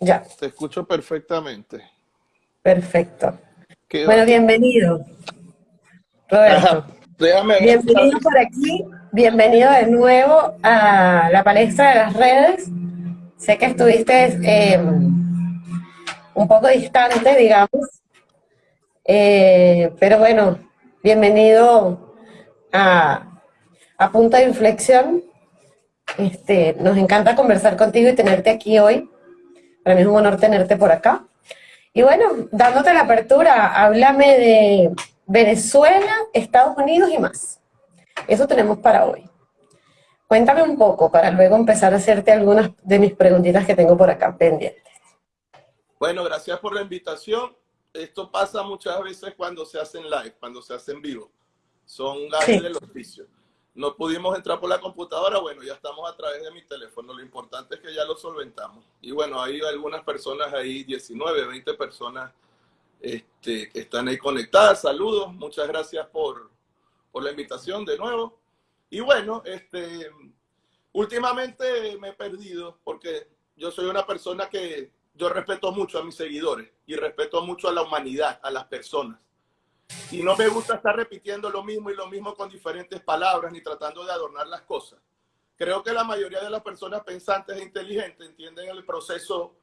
Ya. Te escucho perfectamente. Perfecto. Bueno, bienvenido. Roberto. déjame. Bienvenido por aquí. Bienvenido de nuevo a la palestra de las redes. Sé que estuviste eh, un poco distante, digamos. Eh, pero bueno, bienvenido a, a Punto de Inflexión. Este, nos encanta conversar contigo y tenerte aquí hoy. Para mí es un honor tenerte por acá. Y bueno, dándote la apertura, háblame de Venezuela, Estados Unidos y más. Eso tenemos para hoy. Cuéntame un poco para luego empezar a hacerte algunas de mis preguntitas que tengo por acá pendientes. Bueno, gracias por la invitación. Esto pasa muchas veces cuando se hacen live, cuando se hacen vivo. Son gajes del oficio no pudimos entrar por la computadora, bueno, ya estamos a través de mi teléfono. Lo importante es que ya lo solventamos. Y bueno, hay algunas personas ahí, 19, 20 personas este, que están ahí conectadas. Saludos, muchas gracias por, la invitación de nuevo. Y bueno, este, últimamente me he perdido porque yo soy una persona que yo respeto mucho a mis seguidores y respeto mucho a la humanidad, a las personas. Y no me gusta estar repitiendo lo mismo y lo mismo con diferentes palabras ni tratando de adornar las cosas. Creo que la mayoría de las personas pensantes e inteligentes entienden el proceso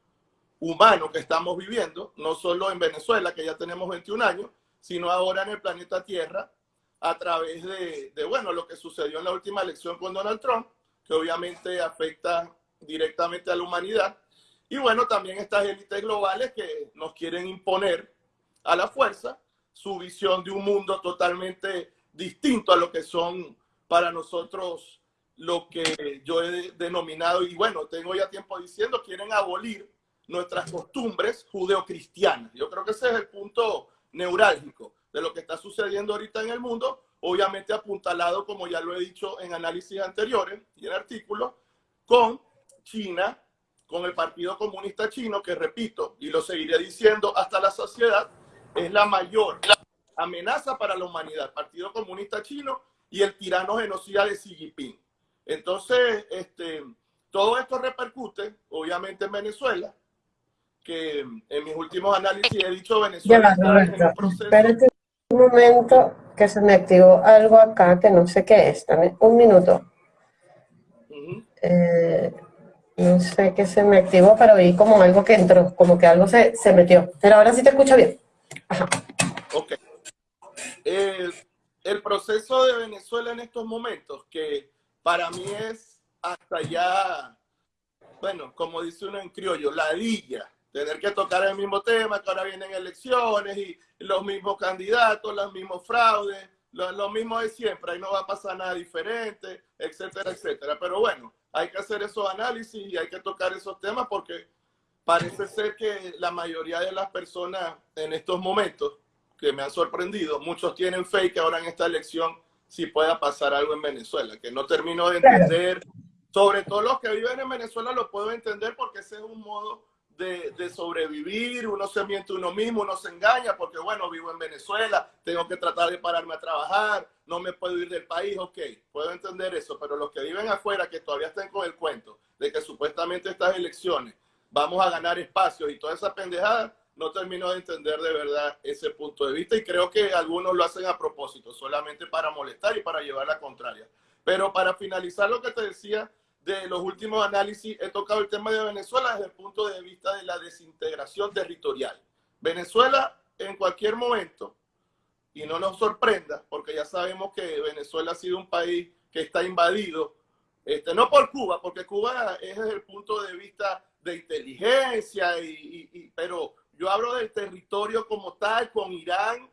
humano que estamos viviendo, no solo en Venezuela, que ya tenemos 21 años, sino ahora en el planeta Tierra, a través de, de, bueno, lo que sucedió en la última elección con Donald Trump, que obviamente afecta directamente a la humanidad. Y bueno, también estas élites globales que nos quieren imponer a la fuerza su visión de un mundo totalmente distinto a lo que son para nosotros lo que yo he denominado, y bueno, tengo ya tiempo diciendo, quieren abolir nuestras costumbres judeocristianas. Yo creo que ese es el punto neurálgico de lo que está sucediendo ahorita en el mundo, obviamente apuntalado, como ya lo he dicho en análisis anteriores y en artículos, con China, con el Partido Comunista Chino, que repito, y lo seguiré diciendo hasta la saciedad, es la mayor amenaza para la humanidad, Partido Comunista Chino y el tirano genocida de Xi Jinping. Entonces, este, todo esto repercute, obviamente, en Venezuela, que en mis últimos análisis he dicho Venezuela Espérate un momento que se me activó algo acá que no sé qué es. También. Un minuto. Eh, no sé qué se me activó, pero vi como algo que entró, como que algo se, se metió. Pero ahora sí te escucho bien. Ok. el proceso de Venezuela en estos momentos, que para mí es hasta ya, bueno, como dice uno en criollo, ladilla, tener que tocar el mismo tema, que ahora vienen elecciones y los mismos candidatos, los mismos fraudes, lo, lo, mismo de siempre, ahí no va a pasar nada diferente, etcétera, etcétera. Pero bueno, hay que hacer esos análisis y hay que tocar esos temas porque parece ser que la mayoría de las personas en estos momentos que me han sorprendido, muchos tienen fe que ahora en esta elección sí pueda pasar algo en Venezuela, que no termino de entender. Sobre todo los que viven en Venezuela lo puedo entender porque ese es un modo de, de, sobrevivir, uno se miente uno mismo, uno se engaña porque, bueno, vivo en Venezuela, tengo que tratar de pararme a trabajar, no me puedo ir del país, ok, puedo entender eso, pero los que viven afuera, que todavía están con el cuento de que supuestamente estas elecciones vamos a ganar espacios y toda esa pendejada, no termino de entender de verdad ese punto de vista y creo que algunos lo hacen a propósito, solamente para molestar y para llevar la contraria. Pero para finalizar lo que te decía de los últimos análisis, he tocado el tema de Venezuela desde el punto de vista de la desintegración territorial. Venezuela en cualquier momento, y no nos sorprenda, porque ya sabemos que Venezuela ha sido un país que está invadido, este, no por Cuba, porque Cuba es desde el punto de vista de inteligencia, y, pero yo hablo del territorio como tal, con Irán,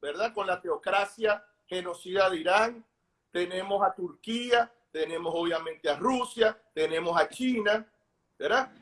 ¿verdad? Con la teocracia genocida de Irán. Tenemos a Turquía, tenemos obviamente a Rusia, tenemos a China, ¿verdad?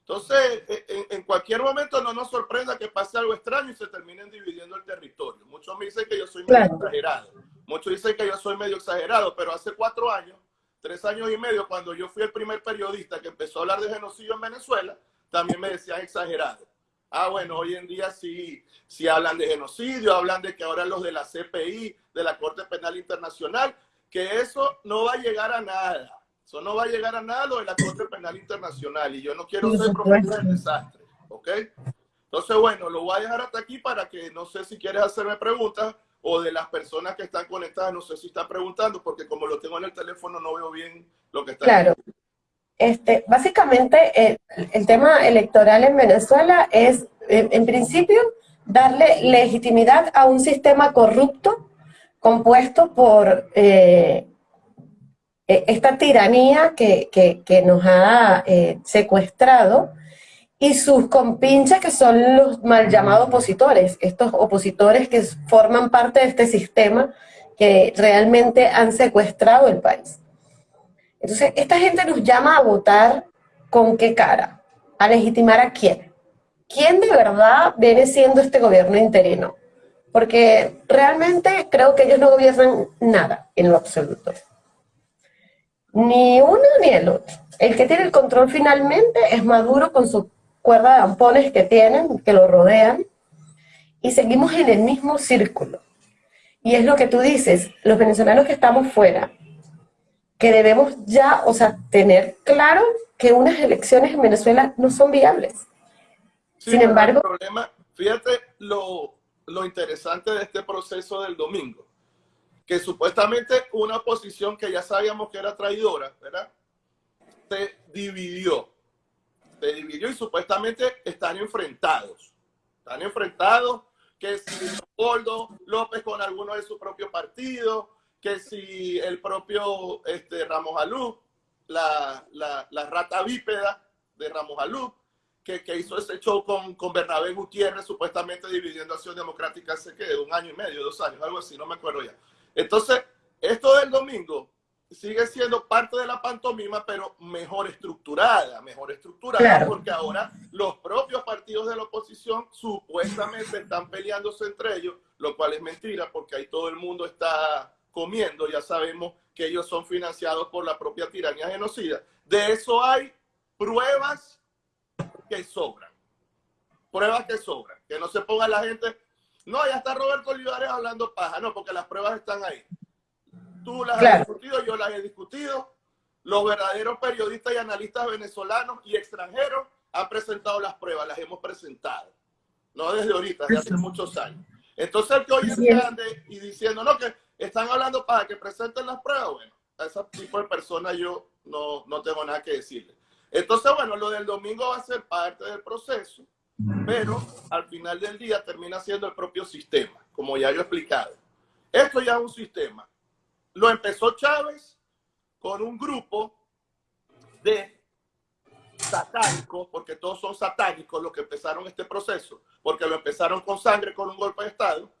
Entonces, en, cualquier momento no nos sorprenda que pase algo extraño y se terminen dividiendo el territorio. Muchos me dicen que yo soy medio exagerado. Muchos dicen que yo soy medio exagerado, pero hace cuatro años tres años y medio, cuando yo fui el primer periodista que empezó a hablar de genocidio en Venezuela, también me decían exagerado. Ah, bueno, hoy en día sí, sí hablan de genocidio, hablan de que ahora los de la CPI, de la Corte Penal Internacional, que eso no va a llegar a nada. Eso no va a llegar a nada lo de la Corte Penal Internacional y yo no quiero ser promotor del desastre, ¿ok? Entonces, bueno, lo voy a dejar hasta aquí para que no sé si quieres hacerme preguntas o de las personas que están conectadas, no sé si están preguntando, porque como lo tengo en el teléfono no veo bien lo que está Claro. Este, básicamente, el, tema electoral en Venezuela es, en, principio, darle legitimidad a un sistema corrupto compuesto por eh, e, esta tiranía que, que, nos ha eh, secuestrado y sus compinches que son los mal llamados opositores, estos opositores que forman parte de este sistema que realmente han secuestrado el país. Entonces, esta gente nos llama a votar con qué cara, a legitimar a quién. ¿Quién de verdad viene siendo este gobierno interino? Porque realmente creo que ellos no gobiernan nada en lo absoluto. Ni uno ni el otro. El que tiene el control finalmente es Maduro con su cuerda de ampones que tienen, que lo rodean, y seguimos en el mismo círculo. Y es lo que tú dices, los venezolanos que estamos fuera, que debemos ya, o sea, tener claro que unas elecciones en Venezuela no son viables. Sin embargo... problema, fíjate lo, lo interesante de este proceso del domingo, que supuestamente una oposición que ya sabíamos que era traidora, ¿verdad? Se dividió se dividió y supuestamente están enfrentados. Están enfrentados que si Goldo López con alguno de su propio partido, que si el propio este, Ramos Alú, la, la, rata bípeda de Ramos Alú, que, que, hizo ese show con, con Bernabé Gutiérrez, supuestamente dividiendo Acción Democrática hace que un año y medio, dos años, algo así, no me acuerdo ya. Entonces, esto del domingo sigue siendo parte de la pantomima, pero mejor estructurada, mejor estructurada, porque ahora los propios partidos de la oposición supuestamente están peleándose entre ellos, lo cual es mentira, porque ahí todo el mundo está comiendo, ya sabemos que ellos son financiados por la propia tiranía genocida. De eso hay pruebas que sobran, pruebas que sobran, que no se ponga la gente, no, ya está Roberto Olivares hablando paja, no, porque las pruebas están ahí. Tú las has discutido, yo las he discutido. Los verdaderos periodistas y analistas venezolanos y extranjeros han presentado las pruebas, las hemos presentado. No desde ahorita, desde hace muchos años. Entonces el que hoy ande y diciendo, no, que están hablando para que presenten las pruebas, bueno, a ese tipo de personas yo no, no tengo nada que decirle. Entonces, bueno, lo del domingo va a ser parte del proceso, pero al final del día termina siendo el propio sistema, como ya yo he explicado. Esto ya es un sistema. Lo empezó Chávez con un grupo de satánicos, porque todos son satánicos los que empezaron este proceso, porque lo empezaron con sangre, con un golpe de Estado.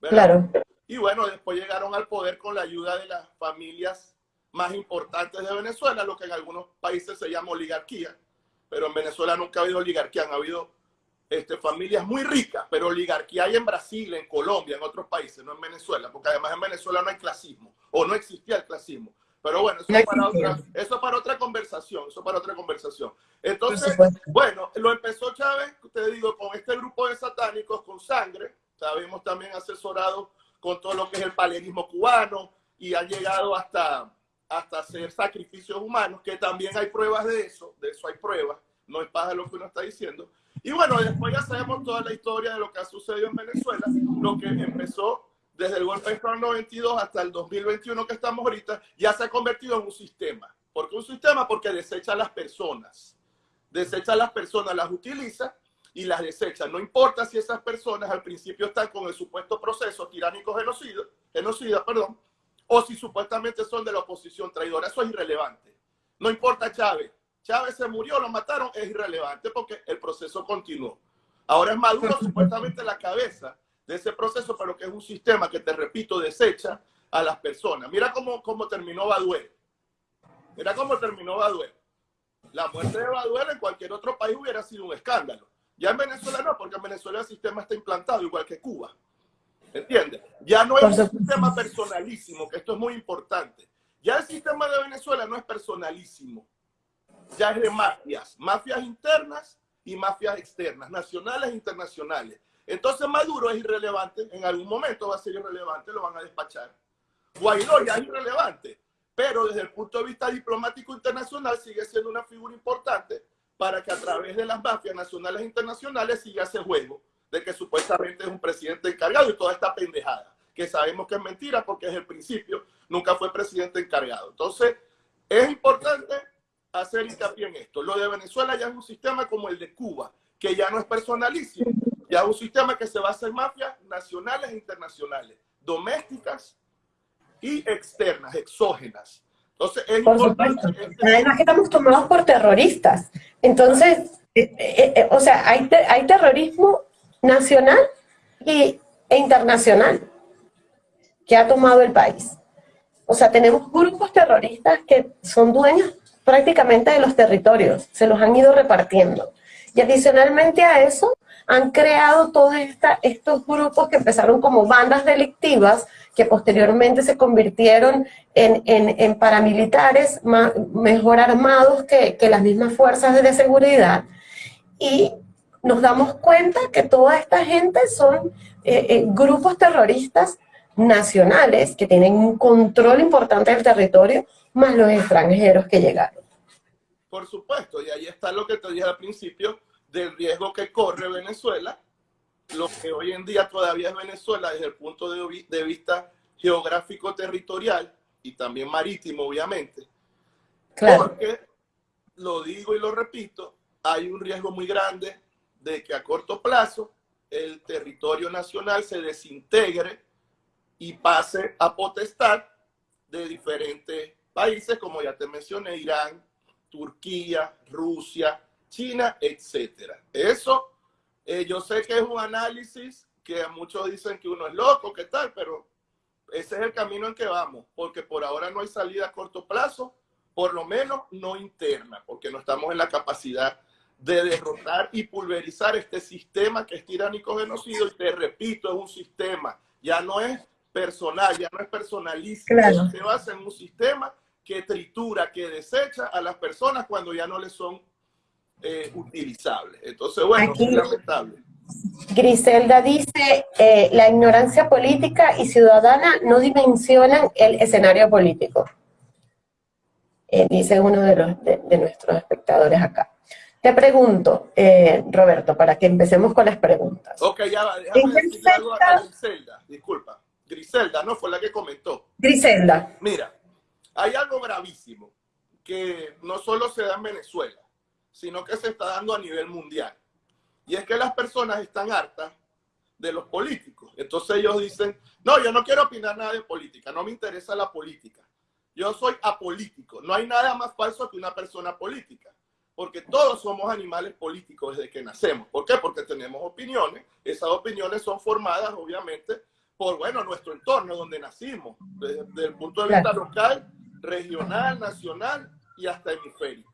Claro. Y bueno, después llegaron al poder con la ayuda de las familias más importantes de Venezuela, lo que en algunos países se llama oligarquía, pero en Venezuela nunca ha habido oligarquía, han habido este, familias muy ricas, pero oligarquía hay en Brasil, en Colombia, en otros países, no en Venezuela, porque además en Venezuela no hay clasismo, o no existía el clasismo. Pero bueno, eso, es para otra, eso para otra conversación, eso para otra conversación. Entonces, bueno, lo empezó Chávez, te digo, con este grupo de satánicos con sangre, sabemos también asesorado con todo lo que es el palerismo cubano, y ha llegado hasta, hasta hacer sacrificios humanos, que también hay pruebas de eso, de eso hay pruebas, no es para lo que uno está diciendo. Y bueno, después ya sabemos toda la historia de lo que ha sucedido en Venezuela, lo que empezó desde el golpe de Estado 92 hasta el 2021 que estamos ahorita, ya se ha convertido en un sistema. ¿Por qué un sistema? Porque desecha a las personas. Desecha a las personas, las utiliza y las desecha. No importa si esas personas al principio están con el supuesto proceso tiránico genocida, genocida perdón, o si supuestamente son de la oposición traidora. Eso es irrelevante. No importa Chávez. Chávez se murió, lo mataron, es irrelevante porque el proceso continuó. Ahora es Maduro supuestamente la cabeza de ese proceso, pero que es un sistema que, te repito, desecha a las personas. Mira cómo, cómo terminó Baduel. Mira cómo terminó Baduel. La muerte de Baduel en cualquier otro país hubiera sido un escándalo. Ya en Venezuela no, porque en Venezuela el sistema está implantado igual que Cuba. ¿Entiendes? Ya no es un sistema personalísimo, que esto es muy importante. Ya el sistema de Venezuela no es personalísimo ya es de mafias, mafias internas y mafias externas, nacionales e internacionales. Entonces Maduro es irrelevante, en algún momento va a ser irrelevante, lo van a despachar. Guaidó ya es irrelevante. pero desde el punto de vista diplomático internacional sigue siendo una figura importante para que a través de las mafias nacionales e internacionales siga ese juego de que supuestamente es un presidente encargado y toda esta pendejada, que sabemos que es mentira porque desde el principio nunca fue presidente encargado. Entonces, es importante hacer hincapié en esto. Lo de Venezuela ya es un sistema como el de Cuba, que ya no es personalísimo, ya es un sistema que se basa en mafias nacionales e internacionales, domésticas y externas, exógenas. Entonces, es por supuesto. Además que estamos tomados por terroristas. Entonces, eh, eh, eh, o sea, hay, hay terrorismo nacional y, e internacional que ha tomado el país. O sea, tenemos grupos terroristas que son dueños prácticamente de los territorios, se los han ido repartiendo. Y adicionalmente a eso, han creado todos estos grupos que empezaron como bandas delictivas, que posteriormente se convirtieron en, paramilitares mejor armados que, las mismas fuerzas de seguridad. Y nos damos cuenta que toda esta gente son eh, eh, grupos terroristas nacionales que tienen un control importante del territorio, más los extranjeros que llegaron. Por supuesto, y ahí está lo que te dije al principio del riesgo que corre Venezuela, lo que hoy en día todavía es Venezuela desde el punto de, de vista geográfico territorial y también marítimo, obviamente. Claro. Porque, lo digo y lo repito, hay un riesgo muy grande de que a corto plazo el territorio nacional se desintegre y pase a potestad de diferentes países, como ya te mencioné, Irán, Turquía, Rusia, China, etcétera. Eso, eh, yo sé que es un análisis que muchos dicen que uno es loco, que tal, pero ese es el camino en que vamos, porque por ahora no hay salida a corto plazo, por lo menos no interna, porque no estamos en la capacidad de derrotar y pulverizar este sistema que es tiránico genocidio. Y te repito, es un sistema, ya no es personal, ya no es personalista, se basa en un sistema que tritura, que desecha a las personas cuando ya no les son eh, utilizables. Entonces, bueno, es lamentable. Griselda dice, eh, la ignorancia política y ciudadana no dimensionan el escenario político. Eh, dice uno de, los, de nuestros espectadores acá. Te pregunto, Roberto, para que empecemos con las preguntas. Ok, ya va, déjame decirle algo a Griselda, disculpa. Griselda, ¿no? Fue la que comentó. Griselda. Mira, hay algo gravísimo que no solo se da en Venezuela, sino que se está dando a nivel mundial. Y es que las personas están hartas de los políticos. Entonces ellos dicen, no, yo no quiero opinar nada de política, no me interesa la política. Yo soy apolítico. No hay nada más falso que una persona política porque todos somos animales políticos desde que nacemos. ¿Por qué? Porque tenemos opiniones. Esas opiniones son formadas, obviamente, por, bueno, nuestro entorno, donde nacimos, desde, el punto de vista local, regional, nacional y hasta hemisférico.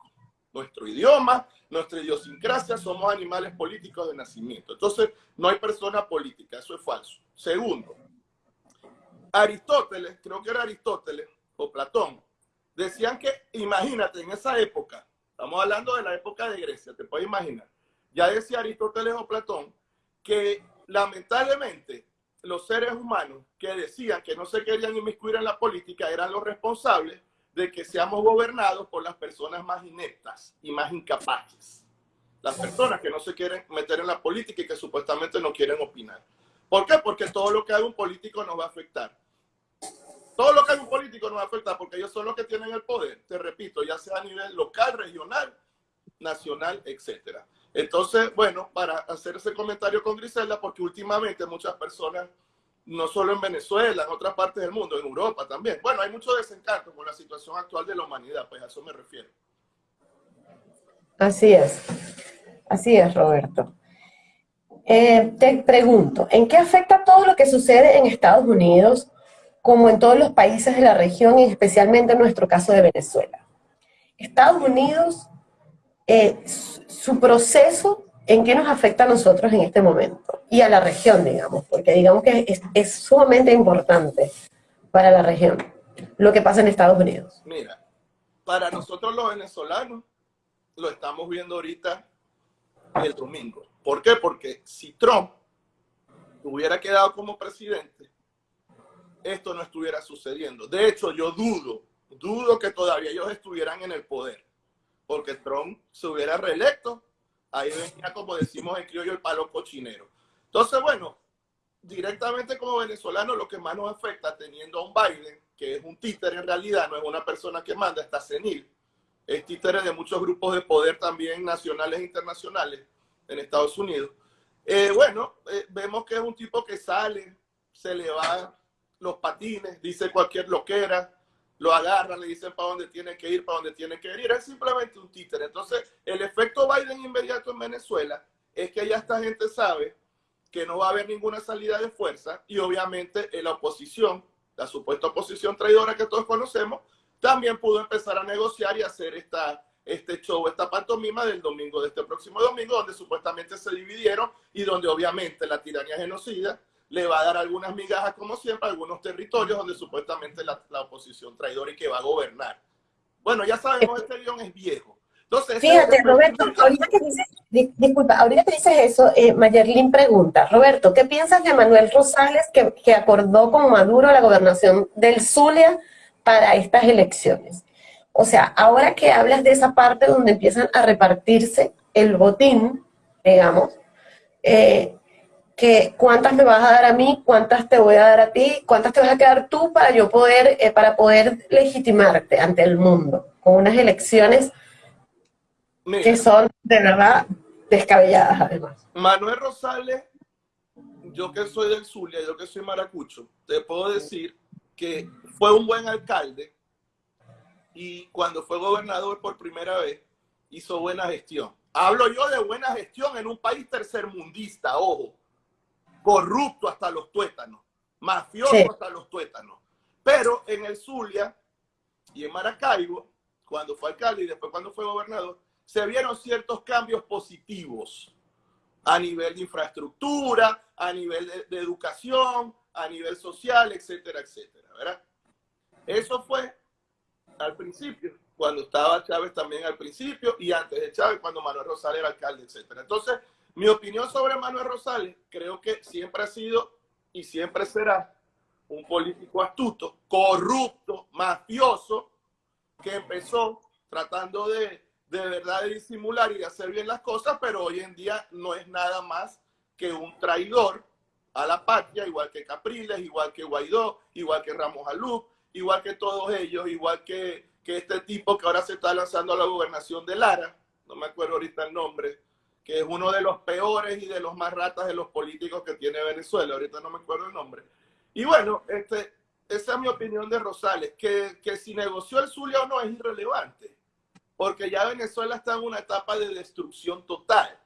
Nuestro idioma, nuestra idiosincrasia, somos animales políticos de nacimiento. Entonces, no hay persona política, eso es falso. Segundo, Aristóteles, creo que era Aristóteles o Platón, decían que, imagínate, en esa época, Estamos hablando de la época de Grecia, te puedes imaginar. Ya decía Aristóteles o Platón que lamentablemente los seres humanos que decían que no se querían inmiscuir en la política eran los responsables de que seamos gobernados por las personas más ineptas y más incapaces. Las personas que no se quieren meter en la política y que supuestamente no quieren opinar. ¿Por qué? Porque todo lo que haga un político nos va a afectar. Todo lo que hay un político nos afecta porque ellos son los que tienen el poder, te repito, ya sea a nivel local, regional, nacional, etcétera. Entonces, bueno, para hacer ese comentario con Griselda, porque últimamente muchas personas, no solo en Venezuela, en otras partes del mundo, en Europa también, bueno, hay mucho desencanto con la situación actual de la humanidad, pues a eso me refiero. Así es, así es, Roberto. Eh, te pregunto, ¿en qué afecta todo lo que sucede en Estados Unidos como en todos los países de la región y especialmente en nuestro caso de Venezuela. Estados Unidos, eh, su proceso, ¿en qué nos afecta a nosotros en este momento? Y a la región, digamos, porque digamos que es, es sumamente importante para la región lo que pasa en Estados Unidos. Mira, para nosotros los venezolanos, lo estamos viendo ahorita el domingo. ¿Por qué? Porque si Trump hubiera quedado como presidente, esto no estuviera sucediendo. De hecho, yo dudo dudo que todavía ellos estuvieran en el poder, porque Trump se hubiera reelecto, ahí venía, como decimos en criollo, el palo cochinero. Entonces, bueno, directamente como venezolano, lo que más nos afecta teniendo a un Biden, que es un títere en realidad, no es una persona que manda, está senil, es títere de muchos grupos de poder también nacionales e internacionales en Estados Unidos. Eh, bueno, eh, vemos que es un tipo que sale, se le va los patines, dice cualquier loquera, lo agarran, le dicen para dónde tiene que ir, para dónde tiene que ir. Es simplemente un títere. Entonces, el efecto Biden inmediato en Venezuela es que ya esta gente sabe que no va a haber ninguna salida de fuerza y obviamente la oposición, la supuesta oposición traidora que todos conocemos, también pudo empezar a negociar y hacer esta, este show, esta pantomima del domingo, de este próximo domingo, donde supuestamente se dividieron y donde obviamente la tiranía genocida le va a dar algunas migajas, como siempre, a algunos territorios donde supuestamente la, la oposición traidora y que va a gobernar. Bueno, ya sabemos, este guion es viejo. Entonces, Fíjate, Roberto, ahorita que dices, disculpa, ahorita que dices eso, eh, Mayerlin pregunta, Roberto, ¿qué piensas de Manuel Rosales que, que acordó con Maduro la gobernación del Zulia para estas elecciones? O sea, ahora que hablas de esa parte donde empiezan a repartirse el botín, digamos, eh, que cuántas me vas a dar a mí, cuántas te voy a dar a ti, cuántas te vas a quedar tú para yo poder, eh, para poder legitimarte ante el mundo, con unas elecciones que son de verdad descabelladas además. Manuel Rosales, yo que soy del Zulia, yo que soy maracucho, te puedo decir que fue un buen alcalde y cuando fue gobernador por primera vez hizo buena gestión. Hablo yo de buena gestión en un país tercermundista, ojo corrupto hasta los tuétanos, mafioso hasta los tuétanos. Pero en el Zulia y en Maracaibo, cuando fue alcalde y después cuando fue gobernador, se vieron ciertos cambios positivos a nivel de infraestructura, a nivel de, educación, a nivel social, etcétera, etcétera, ¿verdad? Eso fue al principio, cuando estaba Chávez también al principio y antes de Chávez, cuando Manuel Rosales era alcalde, etcétera. Entonces, mi opinión sobre Manuel Rosales, creo que siempre ha sido y siempre será un político astuto, corrupto, mafioso, que empezó tratando de, de verdad de disimular y de hacer bien las cosas, pero hoy en día no es nada más que un traidor a la patria, igual que Capriles, igual que Guaidó, igual que Ramos Alú, igual que todos ellos, igual que, que este tipo que ahora se está lanzando a la gobernación de Lara, no me acuerdo ahorita el nombre, que es uno de los peores y de los más ratas de los políticos que tiene Venezuela. Ahorita no me acuerdo el nombre. Y bueno, este, esa es mi opinión de Rosales, que, que si negoció el Zulia o no es irrelevante, porque ya Venezuela está en una etapa de destrucción total,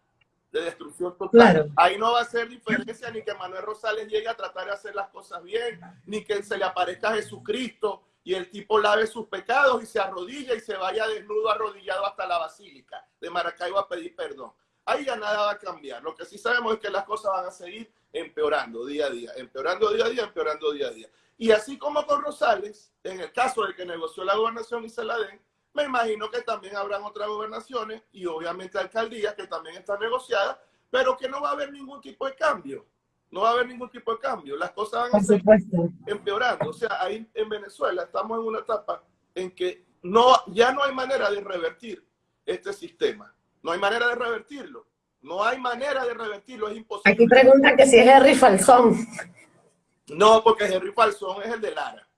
de destrucción total. Ahí no va a ser diferencia ni que Manuel Rosales llegue a tratar de hacer las cosas bien, ni que se le aparezca Jesucristo y el tipo lave sus pecados y se arrodilla y se vaya desnudo arrodillado hasta la basílica de Maracaibo a pedir perdón ahí ya nada va a cambiar. Lo que sí sabemos es que las cosas van a seguir empeorando día a día, empeorando día a día, empeorando día a día. Y así como con Rosales, en el caso de que negoció la gobernación y se la den, me imagino que también habrán otras gobernaciones y obviamente alcaldías que también están negociadas, pero que no va a haber ningún tipo de cambio. No va a haber ningún tipo de cambio. Las cosas van a seguir empeorando. O sea, ahí en Venezuela estamos en una etapa en que no, ya no hay manera de revertir este sistema. No hay manera de revertirlo. No hay manera de revertirlo, es imposible. Aquí preguntan que si es Henry Falsón. No, porque Henry Falsón es el de Lara.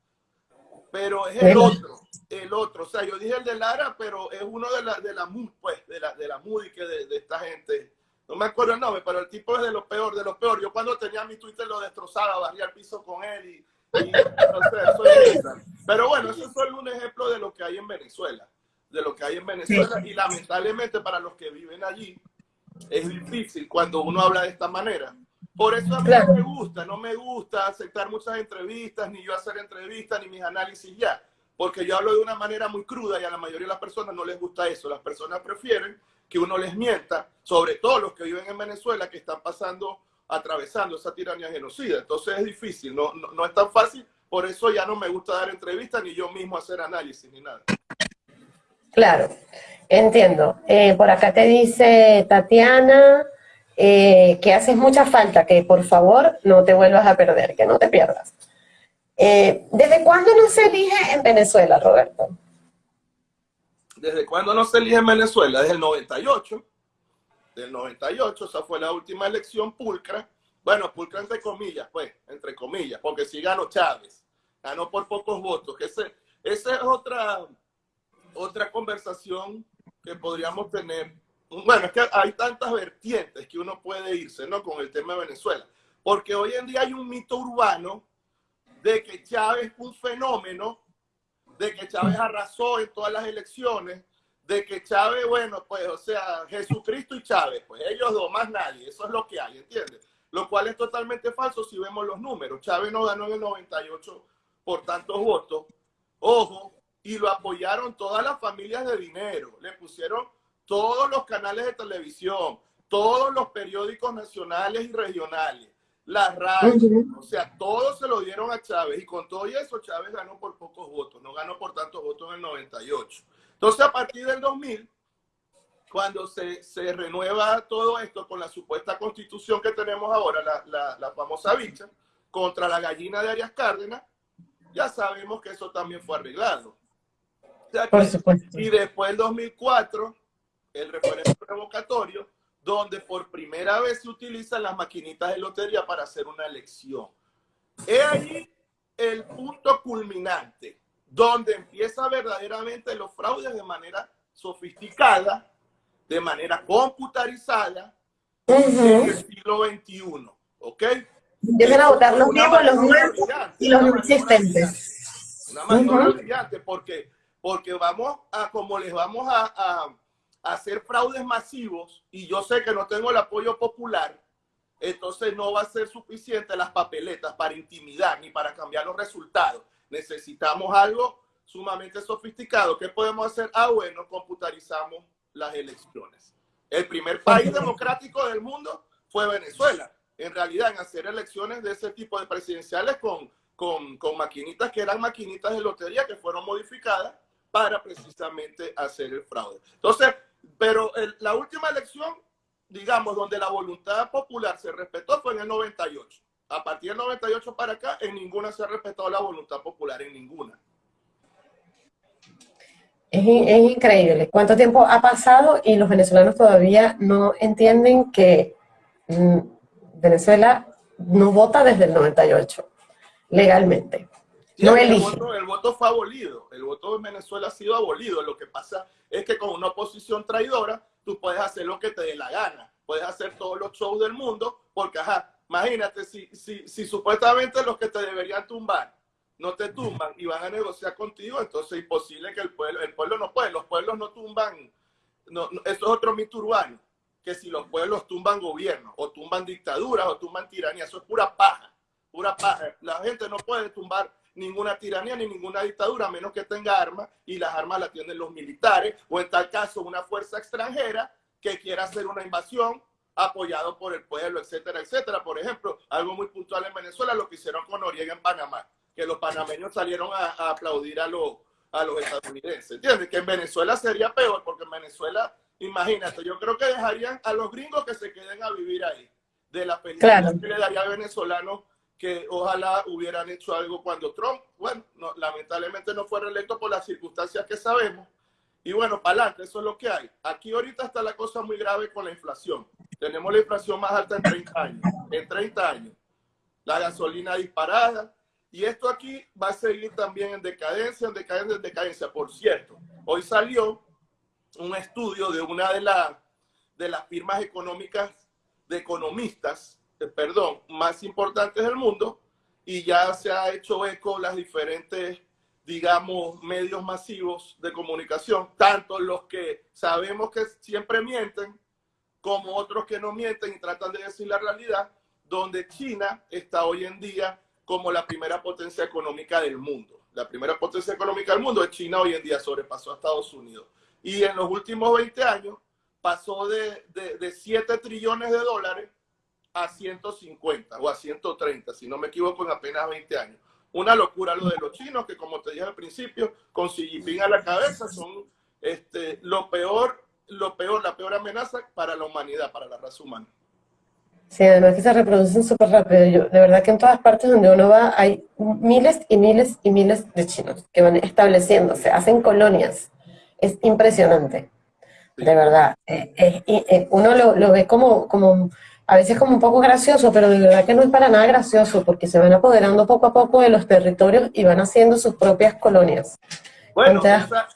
Pero es el otro, el otro. O sea, yo dije el de Lara, pero es uno de la, de la MUD, pues, de la, de la MUD y que de, de, esta gente. No me acuerdo el nombre, pero el tipo es de lo peor, de lo peor. Yo cuando tenía mi Twitter lo destrozaba, barría el piso con él y, no sé, Pero bueno, eso es solo un ejemplo de lo que hay en Venezuela de lo que hay en Venezuela y lamentablemente para los que viven allí es difícil cuando uno habla de esta manera. Por eso a mí no me gusta, no me gusta aceptar muchas entrevistas, ni yo hacer entrevistas, ni mis análisis ya, porque yo hablo de una manera muy cruda y a la mayoría de las personas no les gusta eso. Las personas prefieren que uno les mienta, sobre todo los que viven en Venezuela, que están pasando, atravesando esa tiranía genocida. Entonces es difícil, no, no, no es tan fácil, por eso ya no me gusta dar entrevistas, ni yo mismo hacer análisis, ni nada. Claro, entiendo. Eh, por acá te dice Tatiana eh, que haces mucha falta, que por favor no te vuelvas a perder, que no te pierdas. Eh, ¿Desde cuándo no se elige en Venezuela, Roberto? ¿Desde cuándo no se elige en Venezuela? Desde el 98. Del 98, esa fue la última elección pulcra. Bueno, pulcra entre comillas, pues, entre comillas, porque sí ganó Chávez. Ganó por pocos votos. Ese, esa es otra, otra conversación que podríamos tener. Bueno, es que hay tantas vertientes que uno puede irse, ¿no? Con el tema de Venezuela. Porque hoy en día hay un mito urbano de que Chávez es un fenómeno, de que Chávez arrasó en todas las elecciones, de que Chávez, bueno, pues, o sea, Jesucristo y Chávez, pues ellos dos, más nadie, eso es lo que hay, ¿entiendes? Lo cual es totalmente falso si vemos los números. Chávez no ganó en el 98 por tantos votos, ojo, y lo apoyaron todas las familias de dinero, le pusieron todos los canales de televisión, todos los periódicos nacionales y regionales, las radios, o sea, todos se lo dieron a Chávez y con todo eso Chávez ganó por pocos votos, no ganó por tantos votos en el 98. Entonces a partir del 2000, cuando se, se renueva todo esto con la supuesta constitución que tenemos ahora, la, la, la famosa bicha, contra la gallina de Arias Cárdenas, ya sabemos que eso también fue arreglado. Sea y después del 2004, el referéndum revocatorio, donde por primera vez se utilizan las maquinitas de lotería para hacer una elección. Es ahí el punto culminante, donde empieza verdaderamente los fraudes de manera sofisticada, de manera computarizada, en el siglo XXI. ¿Ok? Empiezan a votar los vivos, los muertos y los no existentes. Una maniobra brillante, porque, porque vamos a, como les vamos a hacer fraudes masivos y yo sé que no tengo el apoyo popular, entonces no va a ser suficiente las papeletas para intimidar ni para cambiar los resultados. Necesitamos algo sumamente sofisticado. ¿Qué podemos hacer? Ah, bueno, computarizamos las elecciones. El primer país democrático del mundo fue Venezuela. En realidad, en hacer elecciones de ese tipo de presidenciales con, con, con maquinitas que eran maquinitas de lotería que fueron modificadas para precisamente hacer el fraude. Entonces, pero la última elección, digamos, donde la voluntad popular se respetó fue en el 98. A partir del 98 para acá, en ninguna se ha respetado la voluntad popular, en ninguna. Es, es, increíble cuánto tiempo ha pasado y los venezolanos todavía no entienden que mm, Venezuela no vota desde el 98, legalmente no el, voto, el voto fue abolido, el voto en Venezuela ha sido abolido. Lo que pasa es que con una oposición traidora, tú puedes hacer lo que te dé la gana, puedes hacer todos los shows del mundo, porque, ajá, imagínate, si, si, si supuestamente los que te deberían tumbar no te tumban y van a negociar contigo, entonces es imposible que el pueblo, el pueblo no puede, los pueblos no tumban, no, eso es otro mito urbano, que si los pueblos tumban gobierno, o tumban dictaduras, o tumban tiranía, eso es pura paja, pura paja. La gente no puede tumbar ninguna tiranía ni ninguna dictadura, a menos que tenga armas, y las armas las tienen los militares, o en tal caso una fuerza extranjera que quiera hacer una invasión apoyado por el pueblo, etcétera, etcétera. Por ejemplo, algo muy puntual en Venezuela, lo que hicieron con Noriega en Panamá, que los panameños salieron a, aplaudir a, los a los estadounidenses. ¿Entiendes? Que en Venezuela sería peor, porque en Venezuela, imagínate, yo creo que dejarían a los gringos que se queden a vivir ahí, de la felicidad que le daría a venezolanos que ojalá hubieran hecho algo cuando Trump, bueno, lamentablemente no fue reelecto por las circunstancias que sabemos. Y bueno, para adelante, eso es lo que hay. Aquí ahorita está la cosa muy grave con la inflación. Tenemos la inflación más alta en 30 años. En 30 años. La gasolina disparada. Y esto aquí va a seguir también en decadencia, en decadencia, en decadencia. Por cierto, hoy salió un estudio de una de, las de las firmas económicas de economistas eh, perdón, más importantes del mundo y ya se ha hecho eco las diferentes, digamos, medios masivos de comunicación, tanto los que sabemos que siempre mienten, como otros que no mienten y tratan de decir la realidad, donde China está hoy en día como la primera potencia económica del mundo. La primera potencia económica del mundo es China hoy en día, sobrepasó a Estados Unidos. Y en los últimos 20 años pasó de, de, de 7 trillones de dólares a 150 o a 130, si no me equivoco, en apenas 20 años. Una locura lo de los chinos, que como te dije al principio, con Xi Jinping a la cabeza, son este, lo peor, lo peor, la peor amenaza para la humanidad, para la raza humana. Sí, además que se reproducen súper rápido. Yo, de verdad que en todas partes donde uno va hay miles y miles y miles de chinos que van estableciéndose, hacen colonias. Es impresionante, de verdad. Eh, eh, uno lo, lo, ve como, como, a veces como un poco gracioso, pero de verdad que no es para nada gracioso, porque se van apoderando poco a poco de los territorios y van haciendo sus propias colonias. Bueno, esa,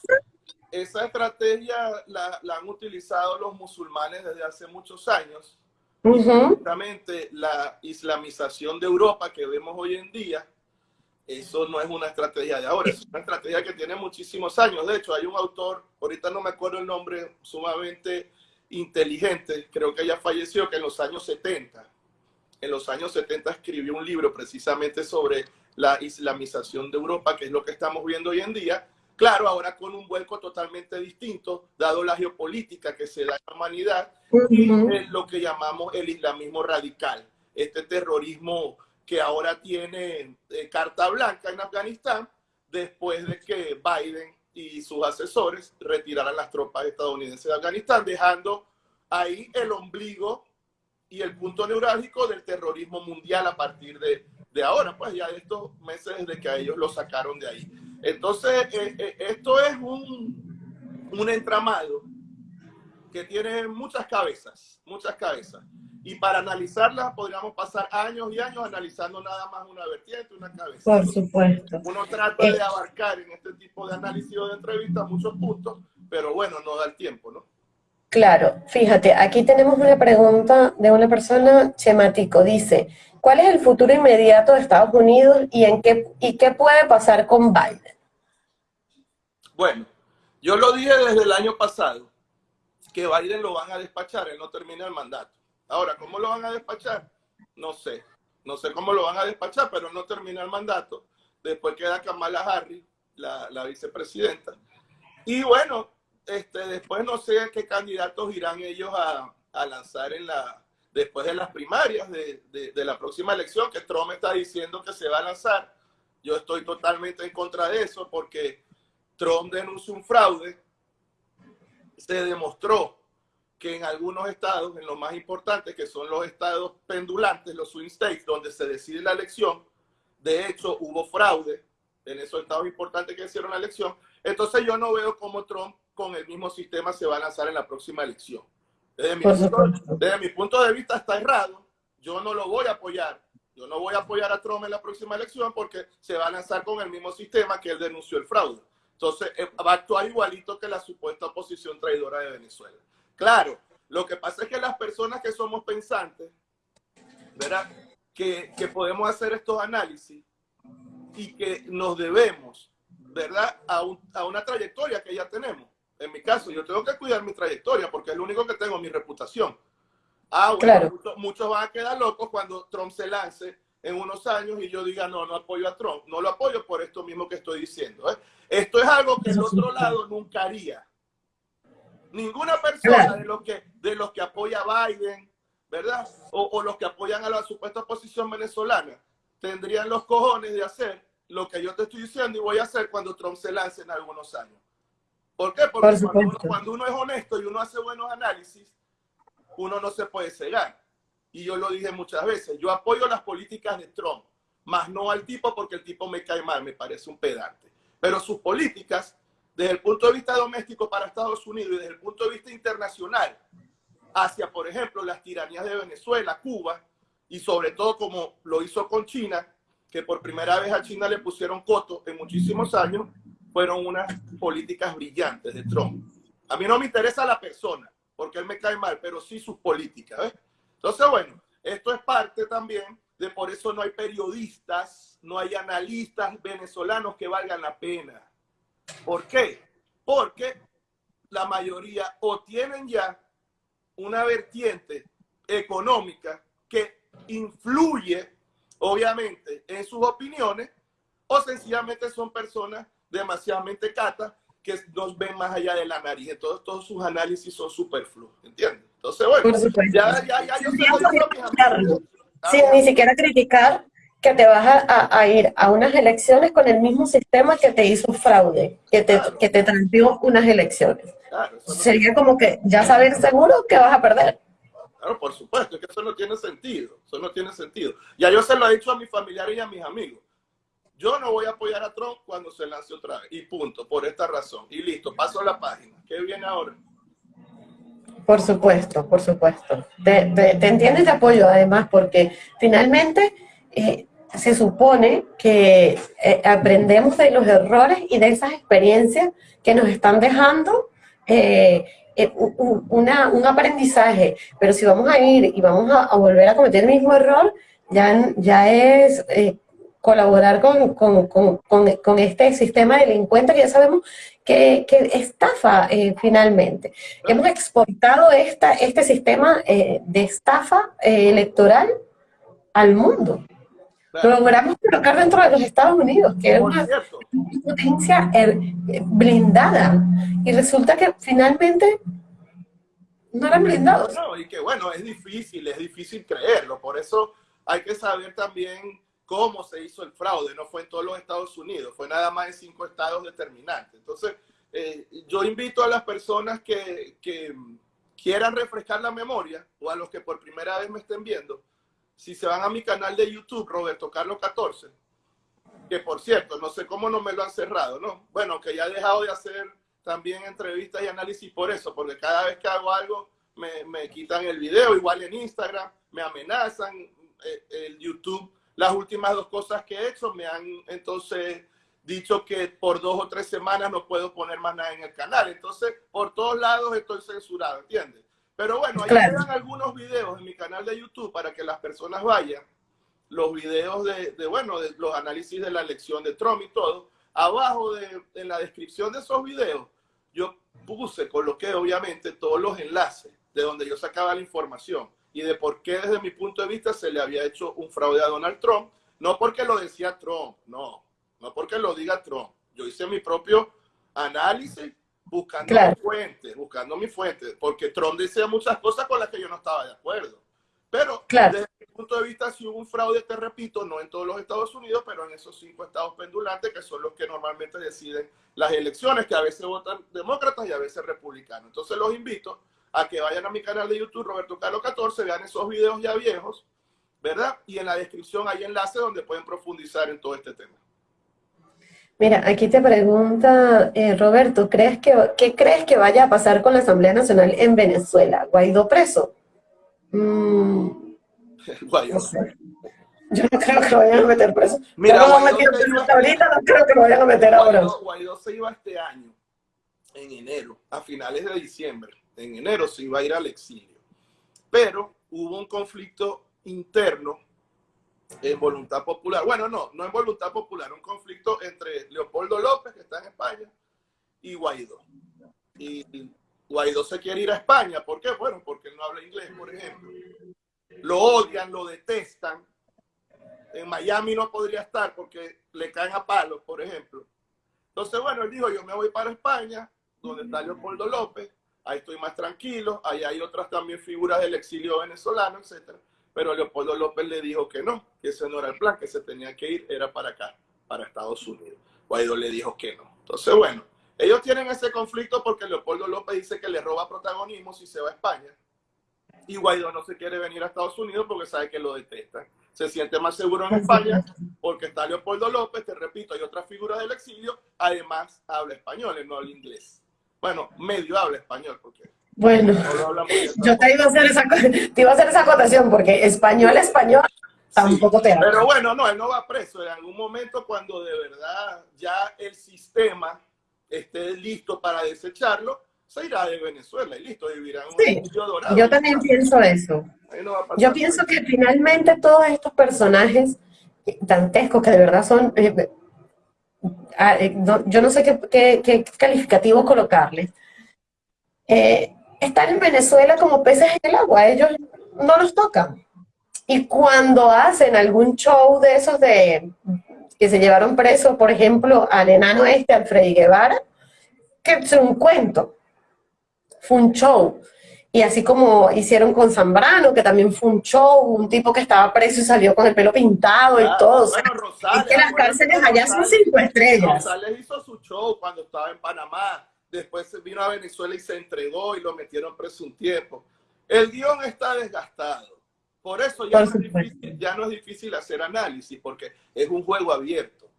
esa, estrategia la, la han utilizado los musulmanes desde hace muchos años Justamente la islamización de Europa que vemos hoy en día, eso no es una estrategia de ahora, es una estrategia que tiene muchísimos años. De hecho, hay un autor, ahorita no me acuerdo el nombre, sumamente inteligente, creo que ya falleció, que en los años 70, en los años 70 escribió un libro precisamente sobre la islamización de Europa, que es lo que estamos viendo hoy en día, Claro, ahora con un vuelco totalmente distinto, dado la geopolítica que se da en la humanidad y lo que llamamos el islamismo radical, este terrorismo que ahora tiene eh, carta blanca en Afganistán después de que Biden y sus asesores retiraran las tropas estadounidenses de Afganistán, dejando ahí el ombligo y el punto neurálgico del terrorismo mundial a partir de, de ahora, pues ya de estos meses desde que a ellos lo sacaron de ahí. Entonces, eh, eh, esto es un, un entramado que tiene muchas cabezas, muchas cabezas. Y para analizarlas podríamos pasar años y años analizando nada más una vertiente, una cabeza. Por supuesto. Uno trata de abarcar en este tipo de análisis o de entrevistas muchos puntos, pero bueno, no da el tiempo, ¿no? Claro, fíjate, aquí tenemos una pregunta de una persona, Chemático, dice, ¿cuál es el futuro inmediato de Estados Unidos y, en qué, y qué puede pasar con Biden? Bueno, yo lo dije desde el año pasado, que Biden lo van a despachar, él no termina el mandato. Ahora, ¿cómo lo van a despachar? No sé, no sé cómo lo van a despachar, pero no termina el mandato. Después queda Kamala Harris, la, la vicepresidenta. Y bueno, este, después no sé qué candidatos irán ellos a, lanzar en la, después de las primarias de, la próxima elección, que Trump está diciendo que se va a lanzar. Yo estoy totalmente en contra de eso porque Trump denunció un fraude. Se demostró que en algunos estados, en los más importantes, que son los estados pendulantes, los swing states, donde se decide la elección, de hecho hubo fraude en esos estados importantes que hicieron la elección. Entonces yo no veo cómo Trump con el mismo sistema se va a lanzar en la próxima elección. Desde mi, punto, de vista está errado. Yo no lo voy a apoyar. Yo no voy a apoyar a Trump en la próxima elección porque se va a lanzar con el mismo sistema que él denunció el fraude. Entonces eh, va a actuar igualito que la supuesta oposición traidora de Venezuela. Claro, lo que pasa es que las personas que somos pensantes, ¿verdad? Que, que podemos hacer estos análisis y que nos debemos, ¿verdad? A, a una trayectoria que ya tenemos en mi caso, yo tengo que cuidar mi trayectoria porque es lo único que tengo, mi reputación. Ah, bueno, muchos, van a quedar locos cuando Trump se lance en unos años y yo diga, no, no apoyo a Trump. No lo apoyo por esto mismo que estoy diciendo. ¿eh? Esto es algo que el otro lado nunca haría. Ninguna persona de los que, de los que apoya a Biden, ¿verdad? O, o los que apoyan a la supuesta oposición venezolana, tendrían los cojones de hacer lo que yo te estoy diciendo y voy a hacer cuando Trump se lance en algunos años. ¿Por qué? Porque cuando uno, es honesto y uno hace buenos análisis, uno no se puede cegar. Y yo lo dije muchas veces, yo apoyo las políticas de Trump, más no al tipo porque el tipo me cae mal, me parece un pedante. Pero sus políticas, desde el punto de vista doméstico para Estados Unidos y desde el punto de vista internacional, hacia, por ejemplo, las tiranías de Venezuela, Cuba, y sobre todo como lo hizo con China, que por primera vez a China le pusieron coto en muchísimos años, fueron unas políticas brillantes de Trump. A mí no me interesa la persona, porque él me cae mal, pero sí sus políticas. Entonces, bueno, esto es parte también de por eso no hay periodistas, no hay analistas venezolanos que valgan la pena. ¿Por qué? Porque la mayoría o tienen ya una vertiente económica que influye, obviamente, en sus opiniones, o sencillamente son personas demasiadamente cata que nos ven más allá de la nariz. Entonces, todos sus análisis son superfluos, ¿entiendes? Entonces, bueno, ya, ya, ya, yo Sin ni siquiera criticar que te vas a, a, ir a unas elecciones con el mismo sistema que te hizo fraude, que te, que te trampió unas elecciones. Sería como que ya saber seguro que vas a perder. Claro, por supuesto, es que eso no tiene sentido, eso no tiene sentido. Ya yo se lo he dicho a mis familiares y a mis amigos. Yo no voy a apoyar a Trump cuando se lance otra vez. Y punto, por esta razón. Y listo, paso a la página. ¿Qué viene ahora? Por supuesto, por supuesto. Te, te, entiendes de apoyo además porque finalmente eh, se supone que eh, aprendemos de los errores y de esas experiencias que nos están dejando eh, un aprendizaje. Pero si vamos a ir y vamos a, volver a cometer el mismo error, ya, ya es colaborar con, con, con, con, este sistema delincuente que ya sabemos que, que estafa finalmente. Hemos exportado esta, este sistema de estafa electoral al mundo. Lo logramos colocar dentro de los Estados Unidos, que es una potencia blindada. Y resulta que finalmente no eran blindados. No, y que bueno, es difícil, es difícil creerlo. Por eso hay que saber también cómo se hizo el fraude. No fue en todos los Estados Unidos, fue nada más en cinco estados determinantes. Entonces, eh, yo invito a las personas que, que, quieran refrescar la memoria o a los que por primera vez me estén viendo, si se van a mi canal de YouTube, Roberto Carlos 14, que por cierto, no sé cómo no me lo han cerrado, ¿no? Bueno, que ya he dejado de hacer también entrevistas y análisis por eso, porque cada vez que hago algo me, me quitan el video, igual en Instagram, me amenazan, eh, el YouTube las últimas dos cosas que he hecho me han entonces dicho que por dos o tres semanas no puedo poner más nada en el canal. Entonces, por todos lados estoy censurado, ¿entiendes? Pero bueno, ahí quedan algunos videos en mi canal de YouTube para que las personas vayan. Los videos de, bueno, de los análisis de la elección de Trump y todo. Abajo de, en la descripción de esos videos, yo puse, coloqué obviamente todos los enlaces de donde yo sacaba la información y de por qué desde mi punto de vista se le había hecho un fraude a Donald Trump. No porque lo decía Trump, no, no porque lo diga Trump. Yo hice mi propio análisis buscando mi fuente, buscando mi fuente, porque Trump decía muchas cosas con las que yo no estaba de acuerdo. Pero desde mi punto de vista, si hubo un fraude, te repito, no en todos los Estados Unidos, pero en esos cinco estados pendulantes que son los que normalmente deciden las elecciones, que a veces votan demócratas y a veces republicanos. Entonces los invito a que vayan a mi canal de YouTube, Roberto Carlos 14, vean esos videos ya viejos, ¿verdad? Y en la descripción hay enlace donde pueden profundizar en todo este tema. Mira, aquí te pregunta eh, Roberto, ¿crees que, ¿qué crees que vaya a pasar con la Asamblea Nacional en Venezuela? ¿Guaidó preso? Mm, Guaidó. Yo no creo que lo vayan a meter preso. Mira, no Guaidó, ahorita, no creo que lo vayan a meter ahora. Guaidó se iba este año, en enero, a finales de diciembre en enero se iba a ir al exilio. Pero hubo un conflicto interno en voluntad popular. Bueno, no, no en voluntad popular, un conflicto entre Leopoldo López, que está en España, y Guaidó. Y Guaidó se quiere ir a España. ¿Por qué? Bueno, porque él no habla inglés, por ejemplo. Lo odian, lo detestan. En Miami no podría estar porque le caen a palos, por ejemplo. Entonces, bueno, él dijo, yo me voy para España, donde está Leopoldo López, ahí estoy más tranquilo, ahí hay otras también figuras del exilio venezolano, etc. Pero Leopoldo López le dijo que no, que ese no era el plan, que se tenía que ir, era para acá, para Estados Unidos. Guaidó le dijo que no. Entonces, bueno, ellos tienen ese conflicto porque Leopoldo López dice que le roba protagonismo si se va a España. Y Guaidó no se quiere venir a Estados Unidos porque sabe que lo detesta. Se siente más seguro en España porque está Leopoldo López, te repito, hay otras figuras del exilio, además habla español, no habla inglés. Bueno, medio habla español, porque... Bueno, yo te iba, a hacer esa, te iba a hacer esa acotación, porque español, español, tampoco te habla. Pero bueno, no, él no va preso. En algún momento, cuando de verdad ya el sistema esté listo para desecharlo, se irá de Venezuela y listo, vivirá en un dorado. Yo también pienso eso. yo pienso que finalmente todos estos personajes dantescos que de verdad son eh, Ah, eh, yo no sé qué, calificativo colocarles, eh, están en Venezuela como peces en el agua, ellos no los tocan. Y cuando hacen algún show de esos de que se llevaron preso, por ejemplo, al enano este, al Freddy Guevara, que es un cuento, fue un show. Y así como hicieron con Zambrano, que también fue un show, un tipo que estaba preso y salió con el pelo pintado y todo. es que las cárceles allá son cinco estrellas. Rosales hizo su show cuando estaba en Panamá. Después vino a Venezuela y se entregó y lo metieron preso un tiempo. El guion está desgastado. Por eso ya, no es, difícil, ya no es difícil hacer análisis, porque es un juego abierto.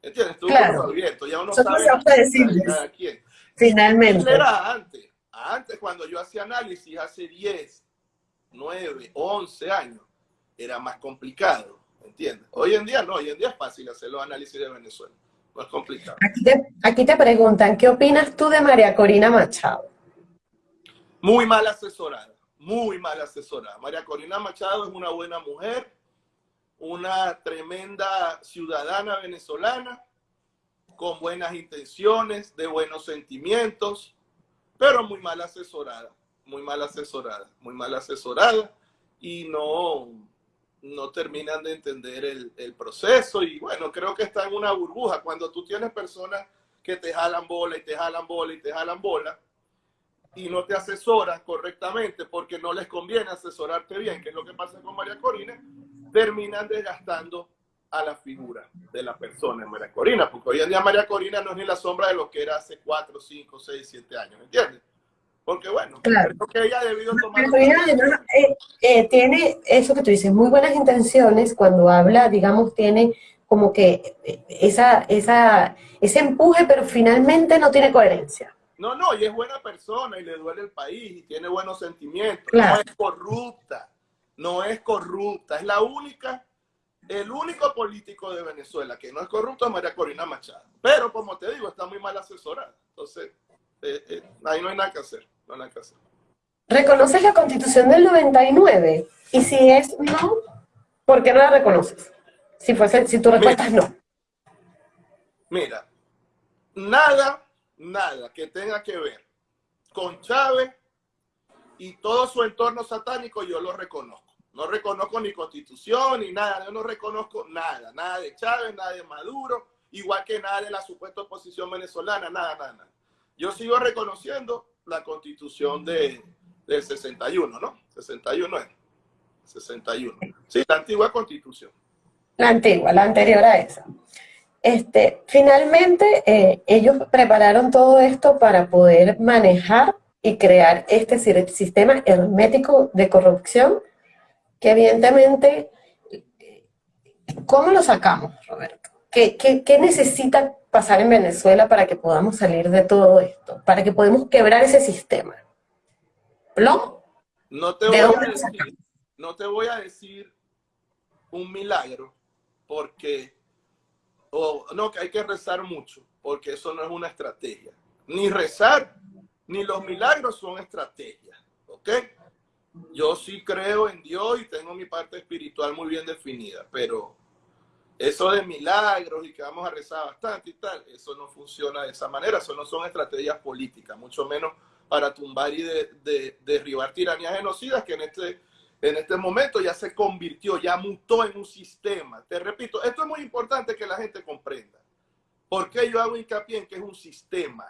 ¿Entiendes? Es un juego abierto. Ya uno sabe quién. Finalmente. Era antes. Antes, cuando yo hacía análisis, hace 10, 9, 11 años, era más complicado. ¿Entiendes? Hoy en día no, hoy en día es fácil hacer los análisis de Venezuela. Complicado. Aquí te, aquí te preguntan, ¿qué opinas tú de María Corina Machado? Muy mal asesorada, muy mal asesorada. María Corina Machado es una buena mujer, una tremenda ciudadana venezolana, con buenas intenciones, de buenos sentimientos, pero muy mal asesorada, muy mal asesorada, muy mal asesorada y no, no terminan de entender el, proceso y bueno, creo que está en una burbuja. Cuando tú tienes personas que te jalan bola y te jalan bola y te jalan bola, y no te asesoras correctamente porque no les conviene asesorarte bien, que es lo que pasa con María Corina, terminan desgastando a la figura de la persona en María Corina, porque hoy en día María Corina no es ni la sombra de lo que era hace 4, 5, 6, 7 años, ¿entiendes? Porque bueno, claro. creo que ella ha debido tomar... Eh, eh, tiene eso que tú dices, muy buenas intenciones cuando habla, digamos, tiene como que esa, esa, ese empuje, pero finalmente no tiene coherencia. No, no, y es buena persona y le duele el país y tiene buenos sentimientos. No es corrupta, no es corrupta. Es la única, el único político de Venezuela que no es corrupto es María Corina Machado. Pero como te digo, está muy mal asesorada. Entonces, eh, eh, ahí no hay nada que hacer. No hacer. ¿Reconoces la constitución del 99? Y si es no, ¿por qué no la reconoces? Si, fuese, si tu respuesta es no. Mira, nada nada que tenga que ver con Chávez y todo su entorno satánico, yo lo reconozco. No reconozco ni constitución ni nada, yo no reconozco nada, nada de Chávez, nada de Maduro, igual que nada de la supuesta oposición venezolana, nada, nada, nada. Yo sigo reconociendo la constitución de, del 61, ¿no? 61 es. 61. Sí, la antigua constitución. La antigua, la anterior a esa. Este, finalmente, eh, ellos prepararon todo esto para poder manejar y crear este sistema hermético de corrupción, que evidentemente, ¿cómo lo sacamos, Roberto? ¿Qué, qué, necesita pasar en Venezuela para que podamos salir de todo esto? Para que podamos quebrar ese sistema. No te, voy a decir, no te voy a decir un milagro, porque o no, que hay que rezar mucho, porque eso no es una estrategia. Ni rezar, ni los milagros son estrategias, ¿ok? Yo sí creo en Dios y tengo mi parte espiritual muy bien definida, pero eso de milagros y que vamos a rezar bastante y tal, eso no funciona de esa manera, eso no son estrategias políticas, mucho menos para tumbar y de, derribar tiranías genocidas que en este en este momento ya se convirtió, ya mutó en un sistema. Te repito, esto es muy importante que la gente comprenda. ¿Por qué yo hago hincapié en que es un sistema?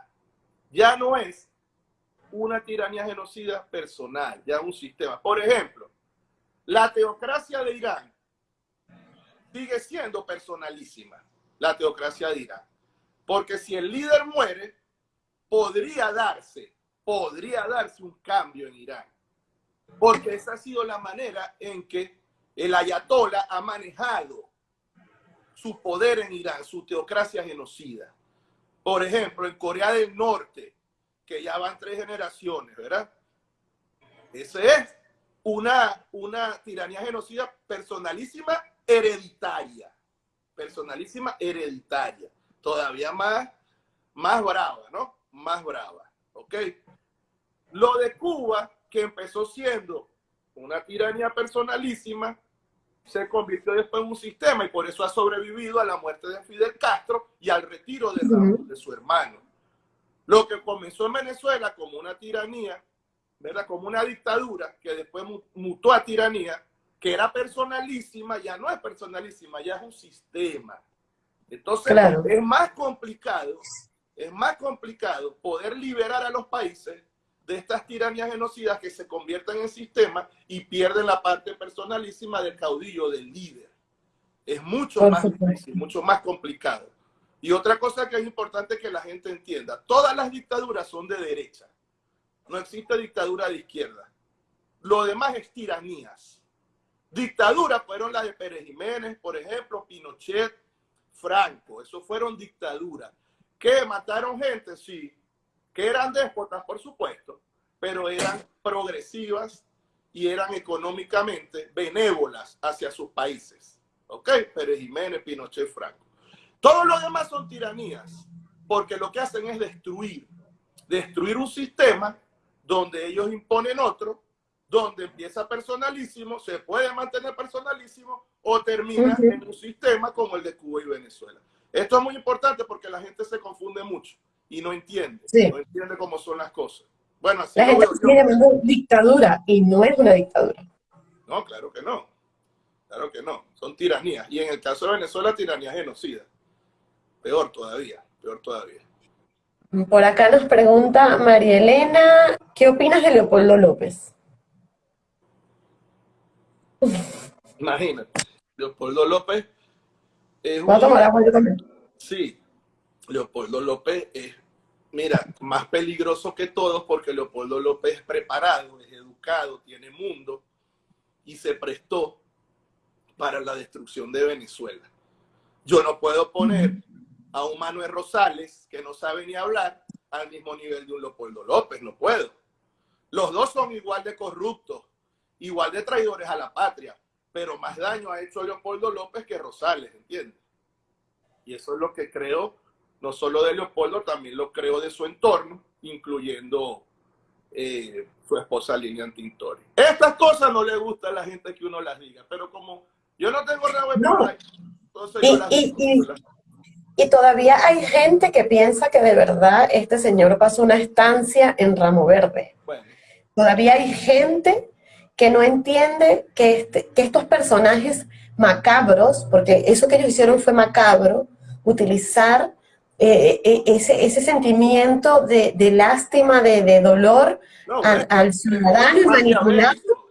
Ya no es una tiranía genocida personal, ya es un sistema. Por ejemplo, la teocracia de Irán sigue siendo personalísima, la teocracia de Irán. Porque si el líder muere, podría darse, podría darse un cambio en Irán porque esa ha sido la manera en que el ayatola ha manejado su poder en Irán, su teocracia genocida. Por ejemplo, en Corea del Norte, que ya van tres generaciones, ¿verdad? Ese es una, una tiranía genocida personalísima hereditaria. Personalísima hereditaria. Todavía más, más brava, ¿no? Más brava, ¿ok? Lo de Cuba que empezó siendo una tiranía personalísima, se convirtió después en un sistema y por eso ha sobrevivido a la muerte de Fidel Castro y al retiro de, de su hermano. Lo que comenzó en Venezuela como una tiranía, ¿verdad? como una dictadura que después mutó a tiranía, que era personalísima, ya no es personalísima, ya es un sistema. Entonces es más complicado, es más complicado poder liberar a los países de estas tiranías genocidas que se convierten en sistema y pierden la parte personalísima del caudillo, del líder. Es mucho más difícil, mucho más complicado. Y otra cosa que es importante que la gente entienda, todas las dictaduras son de derecha. No existe dictadura de izquierda. lo demás es tiranías. Dictaduras fueron las de Pérez Jiménez, por ejemplo, Pinochet, Franco. Eso fueron dictaduras. ¿Que mataron gente? Sí. Que eran déspotas, por supuesto, pero eran progresivas y eran económicamente benévolas hacia sus países. ¿Ok? Pérez Jiménez, Pinochet, Franco. Todos los demás son tiranías, porque lo que hacen es destruir. Destruir un sistema donde ellos imponen otro, donde empieza personalísimo, se puede mantener personalísimo o termina en un sistema como el de Cuba y Venezuela. Esto es muy importante porque la gente se confunde mucho y no entiende, no entiende cómo son las cosas. Bueno, así la gente dictadura y no es una dictadura. No, claro que no. Claro que no. Son tiranías. Y en el caso de Venezuela, tiranía genocida. Peor todavía, peor todavía. Por acá nos pregunta María Elena, ¿qué opinas de Leopoldo López? Imagínate, Leopoldo López es un... tomar agua yo también? Sí, Leopoldo López es, mira, más peligroso que todos porque Leopoldo López es preparado, es educado, tiene mundo y se prestó para la destrucción de Venezuela. Yo no puedo poner a un Manuel Rosales, que no sabe ni hablar, al mismo nivel de un Leopoldo López, no puedo. Los dos son igual de corruptos, igual de traidores a la patria, pero más daño ha hecho Leopoldo López que Rosales, ¿entiendes? Y eso es lo que creo, no solo de Leopoldo, también lo creo de su entorno, incluyendo eh, su esposa Lilian Tintori. Estas cosas no le gustan a la gente que uno las diga, pero como yo no tengo rabo no. entonces yo las digo, y todavía hay gente que piensa que de verdad este señor pasó una estancia en Ramo Verde. Todavía hay gente que no entiende que, este, que estos personajes macabros, porque eso que ellos hicieron fue macabro, utilizar eh, eh, ese, ese, sentimiento de, de lástima, de, de dolor al, ciudadano y manipularlo.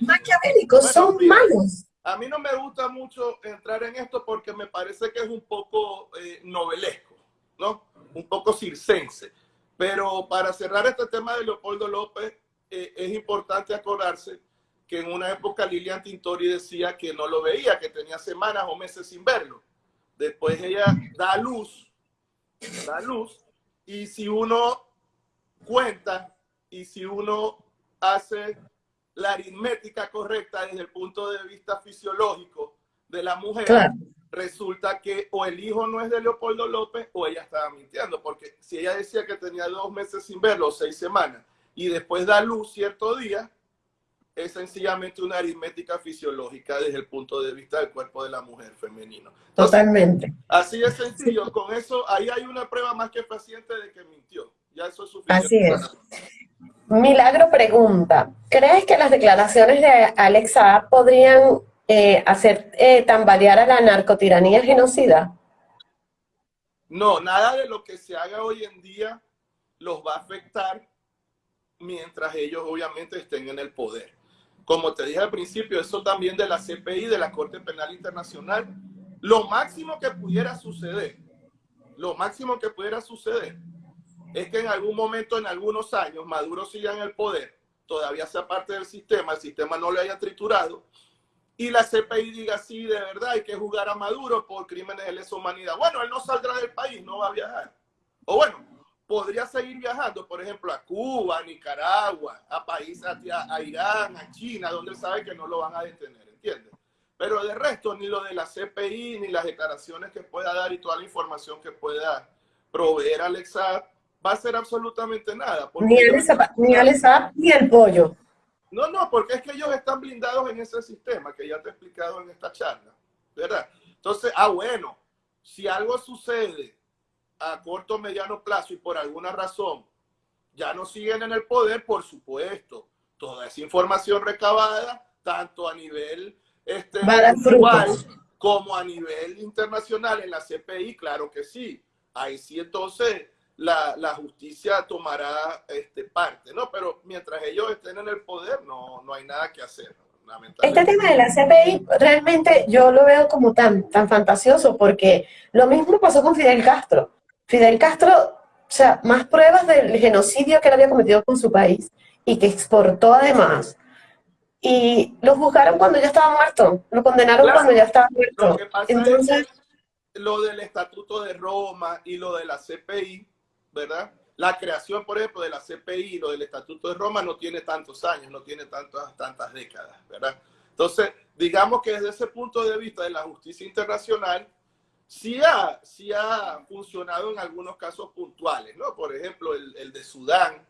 Maquiavélicos, son malos. A mí no me gusta mucho entrar en esto porque me parece que es un poco eh, novelesco, ¿no? Un poco circense. Pero para cerrar este tema de Leopoldo López, eh, es importante acordarse que en una época Lilian Tintori decía que no lo veía, que tenía semanas o meses sin verlo. Después ella da luz, da luz, y si uno cuenta y si uno hace la aritmética correcta desde el punto de vista fisiológico de la mujer, resulta que o el hijo no es de Leopoldo López o ella estaba mintiendo, porque si ella decía que tenía dos meses sin verlo, seis semanas, y después da luz cierto día, es sencillamente una aritmética fisiológica desde el punto de vista del cuerpo de la mujer femenino. Totalmente. Así es sencillo, con eso ahí hay una prueba más que paciente de que mintió. Ya eso es suficiente. Así es. Milagro pregunta, ¿crees que las declaraciones de Alexa podrían eh, hacer eh, tambalear a la narcotiranía genocida? No, nada de lo que se haga hoy en día los va a afectar mientras ellos obviamente estén en el poder. Como te dije al principio, eso también de la CPI, de la Corte Penal Internacional, lo máximo que pudiera suceder, lo máximo que pudiera suceder es que en algún momento, en algunos años, Maduro siga en el poder, todavía sea parte del sistema, el sistema no le haya triturado, y la CPI diga, sí, de verdad, hay que juzgar a Maduro por crímenes de lesa humanidad. Bueno, él no saldrá del país, no va a viajar. O bueno, podría seguir viajando, por ejemplo, a Cuba, a Nicaragua, a países, a, a Irán, a China, donde sabe que no lo van a detener, ¿entiendes? Pero de resto, ni lo de la CPI, ni las declaraciones que pueda dar y toda la información que pueda proveer Alexa va a ser absolutamente nada. Ni el, ni ni el pollo. No, no, porque es que ellos están blindados en ese sistema que ya te he explicado en esta charla, ¿verdad? Entonces, ah, bueno, si algo sucede a corto o mediano plazo y por alguna razón ya no siguen en el poder, por supuesto, toda esa información recabada, tanto a nivel este, como a nivel internacional en la CPI, claro que sí. Ahí sí entonces la, la, justicia tomará este, parte, ¿no? Pero mientras ellos estén en el poder, no, no hay nada que hacer. Este tema de la CPI realmente yo lo veo como tan, tan fantasioso porque lo mismo pasó con Fidel Castro. Fidel Castro, o sea, más pruebas del genocidio que él había cometido con su país y que exportó además y lo juzgaron cuando ya estaba muerto, lo condenaron cuando ya estaba muerto. Lo que pasa Entonces, es lo del Estatuto de Roma y lo de la CPI, ¿verdad? La creación, por ejemplo, de la CPI y lo del Estatuto de Roma no tiene tantos años, no tiene tantas, tantas décadas, ¿verdad? Entonces, digamos que desde ese punto de vista de la justicia internacional, sí ha, sí ha funcionado en algunos casos puntuales, ¿no? Por ejemplo, el, el de Sudán,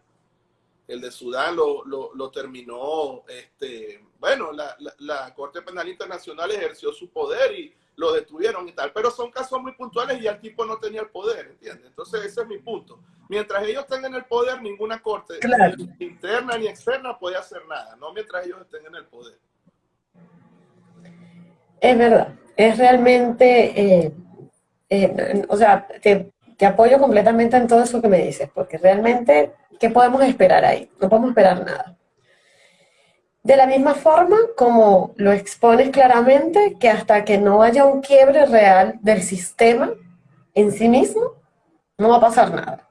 el de Sudán lo, lo, lo terminó, este, bueno, la, la, la, Corte Penal Internacional ejerció su poder y lo detuvieron y tal, pero son casos muy puntuales y el tipo no tenía el poder, ¿entiendes? Entonces ese es mi punto. Mientras ellos tengan el poder, ninguna corte, ni interna ni externa, puede hacer nada, no mientras ellos estén en el poder. Es verdad, es realmente, eh, eh, o sea, te, te apoyo completamente en todo eso que me dices, porque realmente, ¿qué podemos esperar ahí? No podemos esperar nada. De la misma forma como lo expones claramente, que hasta que no haya un quiebre real del sistema en sí mismo, no va a pasar nada.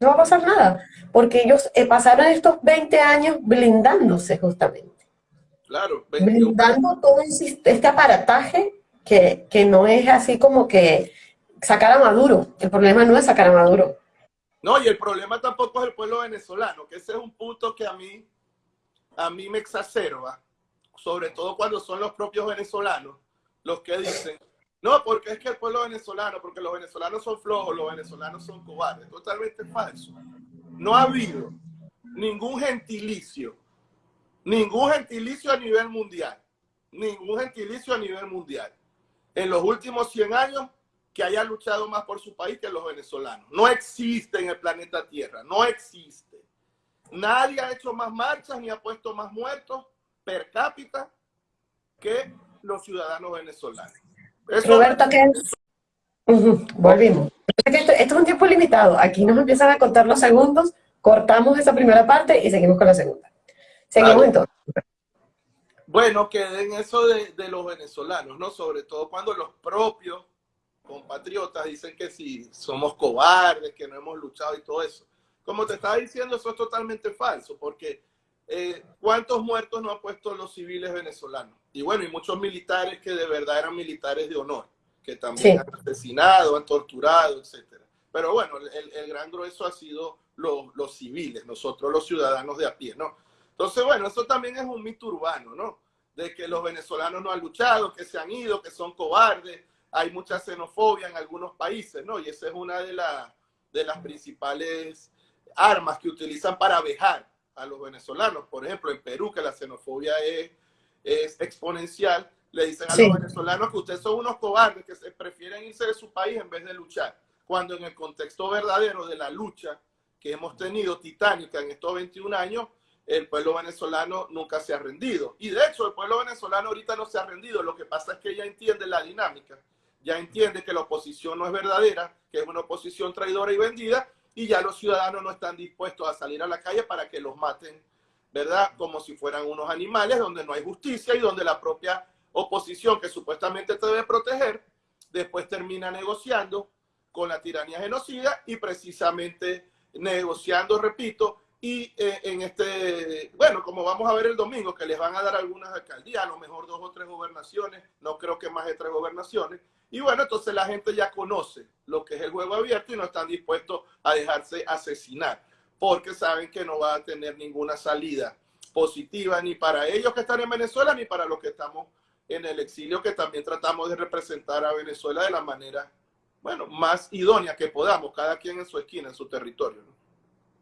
No va a pasar nada, porque ellos eh, pasaron estos 20 años blindándose justamente. Claro. Blindando todo este aparataje que, que no es así como que sacar a Maduro. El problema no es sacar a Maduro. No, y el problema tampoco es el pueblo venezolano, que ese es un punto que a mí, a mí me exacerba, sobre todo cuando son los propios venezolanos los que dicen, no, porque es que el pueblo venezolano, porque los venezolanos son flojos, los venezolanos son cobardes. Totalmente falso. No ha habido ningún gentilicio, ningún gentilicio a nivel mundial, ningún gentilicio a nivel mundial. En los últimos 100 años que haya luchado más por su país que los venezolanos. No existe en el planeta Tierra, no existe. Nadie ha hecho más marchas ni ha puesto más muertos per cápita que los ciudadanos venezolanos. Roberto, ¿qué es? Volvimos. Esto, es un tiempo limitado. Aquí nos empiezan a contar los segundos, cortamos esa primera parte y seguimos con la segunda. Seguimos entonces. Bueno, queden eso de, de los venezolanos, ¿no? Sobre todo cuando los propios compatriotas dicen que si somos cobardes, que no hemos luchado y todo eso. Como te estaba diciendo, eso es totalmente falso, porque eh, ¿cuántos muertos no han puesto los civiles venezolanos? Y bueno, y muchos militares que de verdad eran militares de honor, que también han asesinado, han torturado, etcétera. Pero bueno, el, el gran grueso ha sido los, los civiles, nosotros los ciudadanos de a pie, ¿no? Entonces, bueno, eso también es un mito urbano, ¿no? De que los venezolanos no han luchado, que se han ido, que son cobardes, hay mucha xenofobia en algunos países, ¿no? Y esa es una de, de las principales armas que utilizan para vejar a los venezolanos. Por ejemplo, en Perú, que la xenofobia es, es exponencial, le dicen a los venezolanos que ustedes son unos cobardes, que se prefieren irse de su país en vez de luchar. Cuando en el contexto verdadero de la lucha que hemos tenido titánica en estos 21 años, el pueblo venezolano nunca se ha rendido. Y de hecho, el pueblo venezolano ahorita no se ha rendido. Lo que pasa es que ella entiende la dinámica ya entiende que la oposición no es verdadera, que es una oposición traidora y vendida, y ya los ciudadanos no están dispuestos a salir a la calle para que los maten, ¿verdad? Como si fueran unos animales donde no hay justicia y donde la propia oposición que supuestamente te debe proteger, después termina negociando con la tiranía genocida y precisamente negociando, repito, y eh, en este, bueno, como vamos a ver el domingo, que les van a dar algunas alcaldías, a lo mejor dos o tres gobernaciones, no creo que más de tres gobernaciones, y bueno, entonces la gente ya conoce lo que es el juego abierto y no están dispuestos a dejarse asesinar, porque saben que no va a tener ninguna salida positiva ni para ellos que están en Venezuela ni para los que estamos en el exilio, que también tratamos de representar a Venezuela de la manera, bueno, más idónea que podamos, cada quien en su esquina, en su territorio.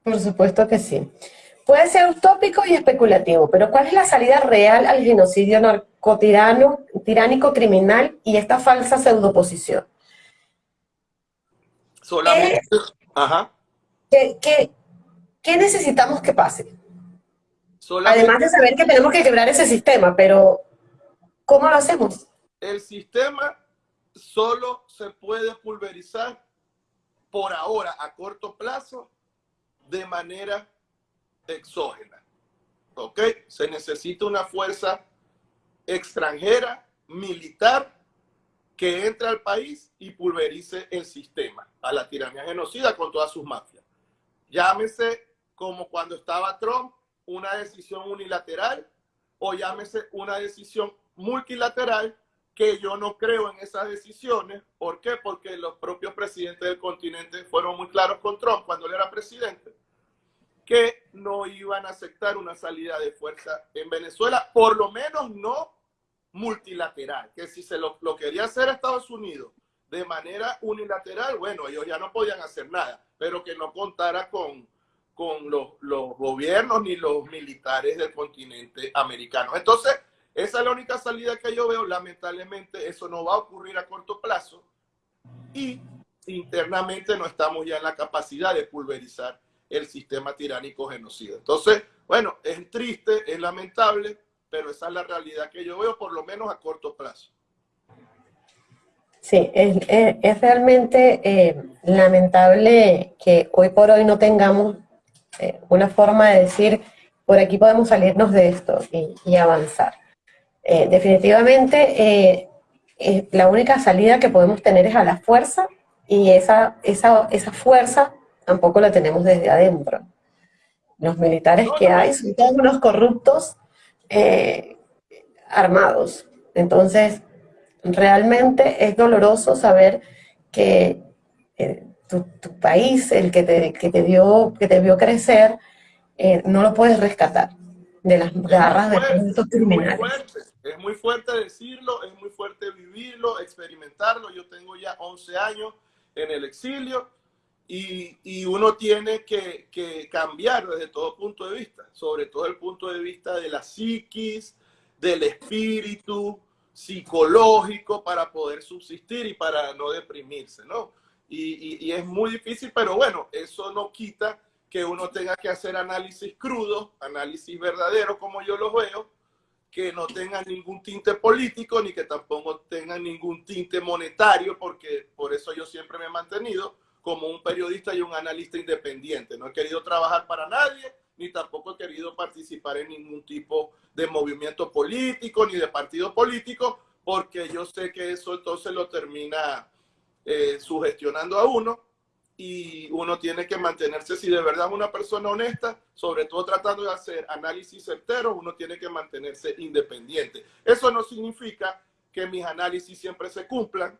Por supuesto que sí. Puede ser utópico y especulativo, pero ¿cuál es la salida real al genocidio narcotirano, tiránico, criminal y esta falsa pseudoposición? Solamente. Ajá. ¿Qué, necesitamos que pase? Además de saber que tenemos que quebrar ese sistema, pero ¿cómo lo hacemos? El sistema solo se puede pulverizar por ahora, a corto plazo, de manera exógena. ¿Ok? Se necesita una fuerza extranjera, militar, que entre al país y pulverice el sistema, a la tiranía genocida con todas sus mafias. Llámese como cuando estaba Trump, una decisión unilateral, o llámese una decisión multilateral que yo no creo en esas decisiones. ¿Por qué? Porque los propios presidentes del continente fueron muy claros con Trump cuando él era presidente, que no iban a aceptar una salida de fuerza en Venezuela, por lo menos no multilateral, que si se lo, lo quería hacer Estados Unidos de manera unilateral, bueno, ellos ya no podían hacer nada, pero que no contara con, con los, los gobiernos ni los militares del continente americano. Entonces, esa es la única salida que yo veo. Lamentablemente eso no va a ocurrir a corto plazo y internamente no estamos ya en la capacidad de pulverizar el sistema tiránico genocida. Entonces, bueno, es triste, es lamentable, pero esa es la realidad que yo veo por lo menos a corto plazo. Sí, es, realmente eh, lamentable que hoy por hoy no tengamos eh, una forma de decir, por aquí podemos salirnos de esto y avanzar. Eh, definitivamente eh, la única salida que podemos tener es a la fuerza y esa, esa, esa fuerza tampoco la tenemos desde adentro. Los militares que hay son todos unos corruptos eh, armados. Entonces, realmente es doloroso saber que tu, país, el que te, que te, dio, que te vio crecer, no lo puedes rescatar de las garras de estos criminales. Es muy fuerte decirlo, es muy fuerte vivirlo, experimentarlo. Yo tengo ya 11 años en el exilio y, y uno tiene que, que, cambiar desde todo punto de vista, sobre todo el punto de vista de la psiquis, del espíritu psicológico para poder subsistir y para no deprimirse, ¿no? Y, y, y es muy difícil, pero bueno, eso no quita que uno tenga que hacer análisis crudo, análisis verdadero como yo los veo, que no tengan ningún tinte político ni que tampoco tengan ningún tinte monetario, porque por eso yo siempre me he mantenido como un periodista y un analista independiente. No he querido trabajar para nadie, ni tampoco he querido participar en ningún tipo de movimiento político ni de partido político, porque yo sé que eso entonces lo termina eh, sugestionando a uno y uno tiene que mantenerse, si de verdad es una persona honesta, sobre todo tratando de hacer análisis certeros, uno tiene que mantenerse independiente. Eso no significa que mis análisis siempre se cumplan.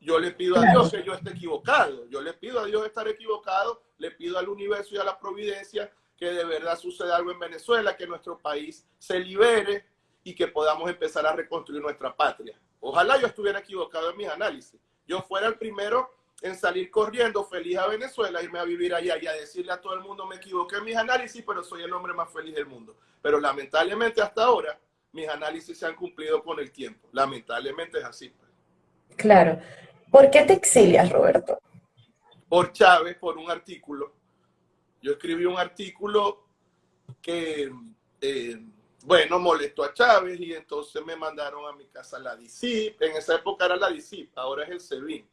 Yo le pido a Dios que yo esté equivocado. Yo le pido a Dios estar equivocado. Le pido al universo y a la providencia que de verdad suceda algo en Venezuela, que nuestro país se libere y que podamos empezar a reconstruir nuestra patria. Ojalá yo estuviera equivocado en mis análisis. Yo fuera el primero en salir corriendo feliz a Venezuela, irme a vivir allá y a decirle a todo el mundo me equivoqué en mis análisis, pero soy el hombre más feliz del mundo. Pero lamentablemente hasta ahora mis análisis se han cumplido con el tiempo. Lamentablemente es así. Pues. Claro. ¿Por qué te exilias, Roberto? Por Chávez, por un artículo. Yo escribí un artículo que, eh, bueno, molestó a Chávez y entonces me mandaron a mi casa la DICIP. En esa época era la DICIP, ahora es el SEBIN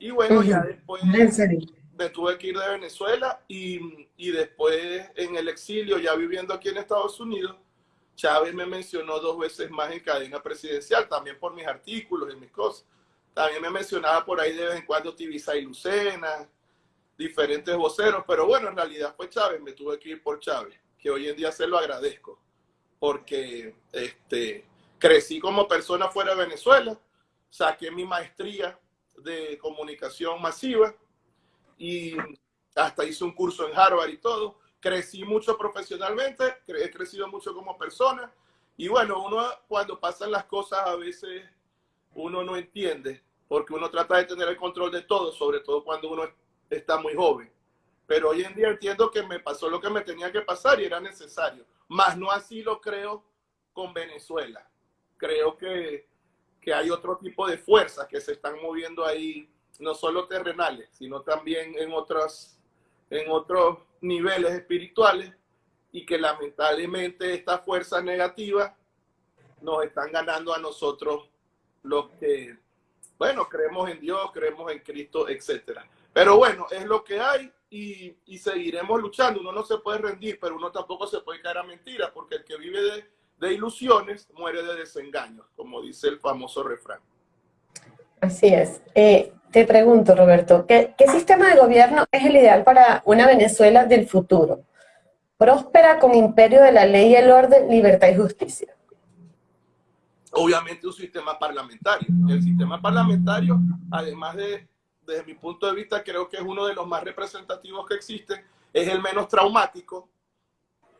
y bueno, ya después me tuve que ir de Venezuela y, y, después en el exilio, ya viviendo aquí en Estados Unidos, Chávez me mencionó dos veces más en cadena presidencial, también por mis artículos y mis cosas. También me mencionaba por ahí de vez en cuando Tibisa y Lucena, diferentes voceros, pero bueno, en realidad fue Chávez, me tuve que ir por Chávez, que hoy en día se lo agradezco, porque este, crecí como persona fuera de Venezuela, saqué mi maestría de comunicación masiva y hasta hice un curso en Harvard y todo. Crecí mucho profesionalmente, he crecido mucho como persona y bueno, uno cuando pasan las cosas a veces uno no entiende porque uno trata de tener el control de todo, sobre todo cuando uno está muy joven. Pero hoy en día entiendo que me pasó lo que me tenía que pasar y era necesario. Más no así lo creo con Venezuela. Creo que que hay otro tipo de fuerzas que se están moviendo ahí, no solo terrenales, sino también en, otros, en otros niveles espirituales y que lamentablemente estas fuerzas negativas nos están ganando a nosotros los que, bueno, creemos en Dios, creemos en Cristo, etc. Pero bueno, es lo que hay y, y seguiremos luchando. Uno no se puede rendir, pero uno tampoco se puede caer a mentiras, porque el que vive de, de ilusiones muere de desengaños, como dice el famoso refrán. Así es. Eh, te pregunto, Roberto, ¿qué, sistema de gobierno es el ideal para una Venezuela del futuro? próspera con imperio de la ley y el orden, libertad y justicia. Obviamente un sistema parlamentario. El sistema parlamentario, además de, desde mi punto de vista, creo que es uno de los más representativos que existen, es el menos traumático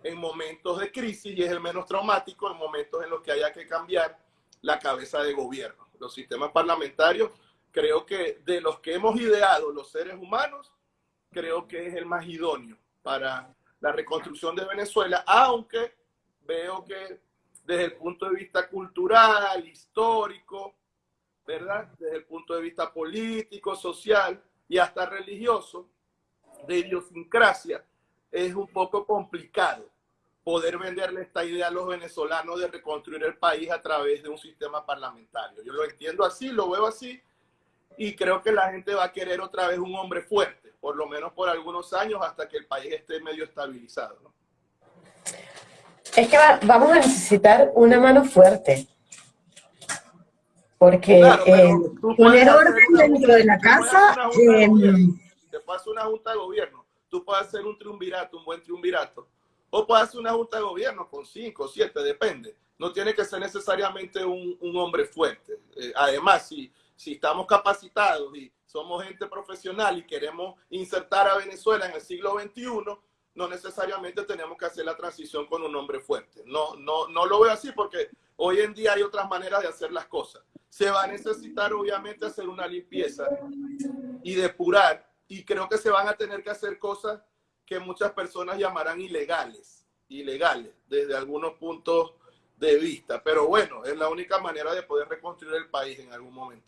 en momentos de crisis y es el menos traumático en momentos en los que haya que cambiar la cabeza de gobierno. Los sistemas parlamentarios, creo que de los que hemos ideado los seres humanos, creo que es el más idóneo para la reconstrucción de Venezuela, aunque veo que desde el punto de vista cultural, histórico, ¿verdad? Desde el punto de vista político, social y hasta religioso, de idiosincrasia, es un poco complicado poder venderle esta idea a los venezolanos de reconstruir el país a través de un sistema parlamentario. Yo lo entiendo así, lo veo así, y creo que la gente va a querer otra vez un hombre fuerte, por lo menos por algunos años, hasta que el país esté medio estabilizado. ¿no? Es que vamos a necesitar una mano fuerte. Porque eh, poner orden dentro de la casa... Eh, te hacer una junta de gobierno. Tú puedes hacer un triunvirato, un buen triunvirato o puede hacer una junta de gobierno con cinco, siete, depende. No tiene que ser necesariamente un, un hombre fuerte. Eh, además, si, si estamos capacitados y somos gente profesional y queremos insertar a Venezuela en el siglo XXI, no necesariamente tenemos que hacer la transición con un hombre fuerte. No, no, no lo veo así porque hoy en día hay otras maneras de hacer las cosas. Se va a necesitar obviamente hacer una limpieza y depurar y creo que se van a tener que hacer cosas que muchas personas llamarán ilegales, ilegales desde algunos puntos de vista. Pero bueno, es la única manera de poder reconstruir el país en algún momento.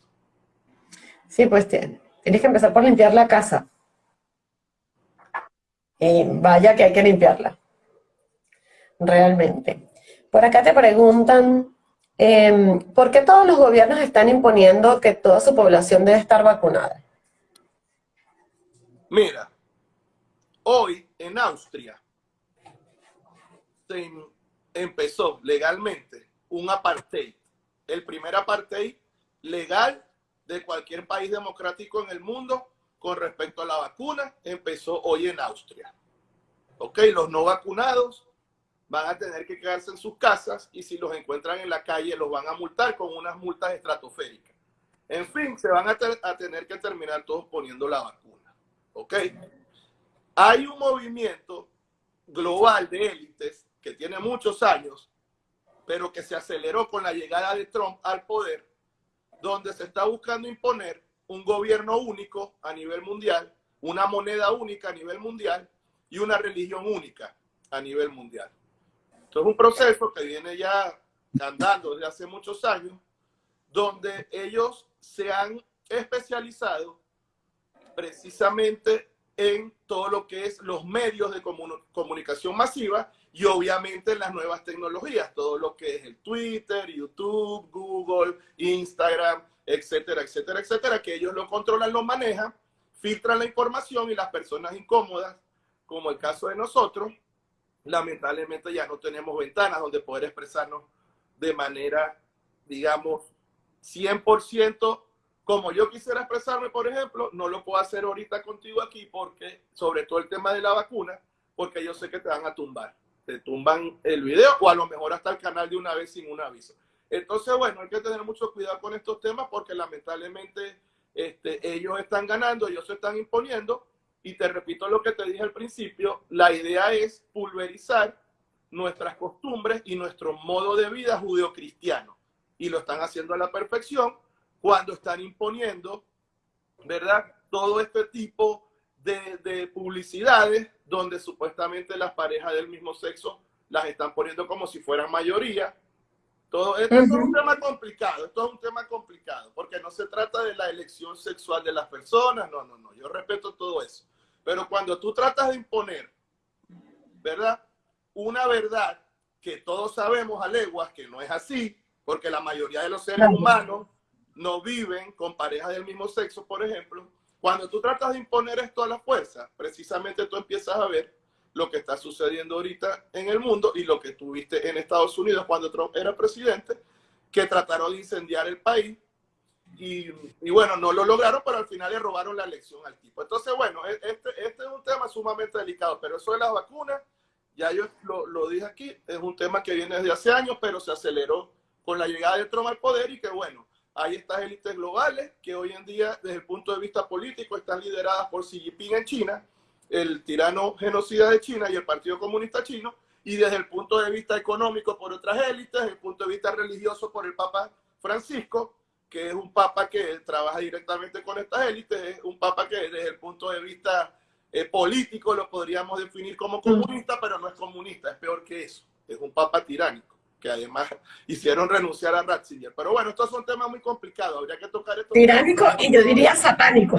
Sí, pues tienes que empezar por limpiar la casa. Y vaya que hay que limpiarla. Realmente. Por acá te preguntan, em, ¿por qué todos los gobiernos están imponiendo que toda su población debe estar vacunada? Mira, Hoy en Austria se empezó legalmente un apartheid, el primer apartheid legal de cualquier país democrático en el mundo con respecto a la vacuna, empezó hoy en Austria. ¿Ok? Los no vacunados van a tener que quedarse en sus casas y si los encuentran en la calle los van a multar con unas multas estratosféricas. En fin, se van a, a tener que terminar todos poniendo la vacuna. ¿Ok? Hay un movimiento global de élites que tiene muchos años, pero que se aceleró con la llegada de Trump al poder, donde se está buscando imponer un gobierno único a nivel mundial, una moneda única a nivel mundial y una religión única a nivel mundial. Esto es un proceso que viene ya andando desde hace muchos años, donde ellos se han especializado precisamente en todo lo que es los medios de comunicación masiva y obviamente las nuevas tecnologías, todo lo que es el Twitter, YouTube, Google, Instagram, etcétera, etcétera, etcétera, que ellos lo controlan, lo manejan, filtran la información y las personas incómodas, como el caso de nosotros, lamentablemente ya no tenemos ventanas donde poder expresarnos de manera, digamos, 100% como yo quisiera expresarme, por ejemplo, no lo puedo hacer ahorita contigo aquí porque, sobre todo el tema de la vacuna, porque yo sé que te van a tumbar. Te tumban el video o a lo mejor hasta el canal de una vez sin un aviso. Entonces, bueno, hay que tener mucho cuidado con estos temas porque lamentablemente este, ellos están ganando, ellos se están imponiendo. Y te repito lo que te dije al principio, la idea es pulverizar nuestras costumbres y nuestro modo de vida judeocristiano. Y lo están haciendo a la perfección cuando están imponiendo, ¿verdad? Todo este tipo de, publicidades donde supuestamente las parejas del mismo sexo las están poniendo como si fueran mayoría. Todo esto es un tema complicado, esto es un tema complicado, porque no se trata de la elección sexual de las personas, no, no, no, yo respeto todo eso. Pero cuando tú tratas de imponer, ¿verdad? Una verdad que todos sabemos a leguas que no es así, porque la mayoría de los seres humanos no viven con parejas del mismo sexo, por ejemplo, cuando tú tratas de imponer esto a la fuerza, precisamente tú empiezas a ver lo que está sucediendo ahorita en el mundo y lo que tuviste en Estados Unidos cuando Trump era presidente, que trataron de incendiar el país y, bueno, no lo lograron, pero al final le robaron la elección al tipo. Entonces, bueno, e-, este, este es un tema sumamente delicado, pero eso de las vacunas Ya yo lo, lo, dije aquí, es un tema que viene desde hace años, pero se aceleró con la llegada de Trump al poder y que bueno, hay estas élites globales que hoy en día, desde el punto de vista político, están lideradas por Xi Jinping en China, el tirano genocida de China y el Partido Comunista Chino, y desde el punto de vista económico por otras élites, desde el punto de vista religioso por el Papa Francisco, que es un papa que trabaja directamente con estas élites, es un papa que desde el punto de vista eh, político lo podríamos definir como comunista, pero no es comunista, es peor que eso, es un papa tiránico, que además hicieron renunciar a Ratzinger. Pero bueno, estos son temas muy complicados, habría que tocar esto. Tiránico y yo diría satánico.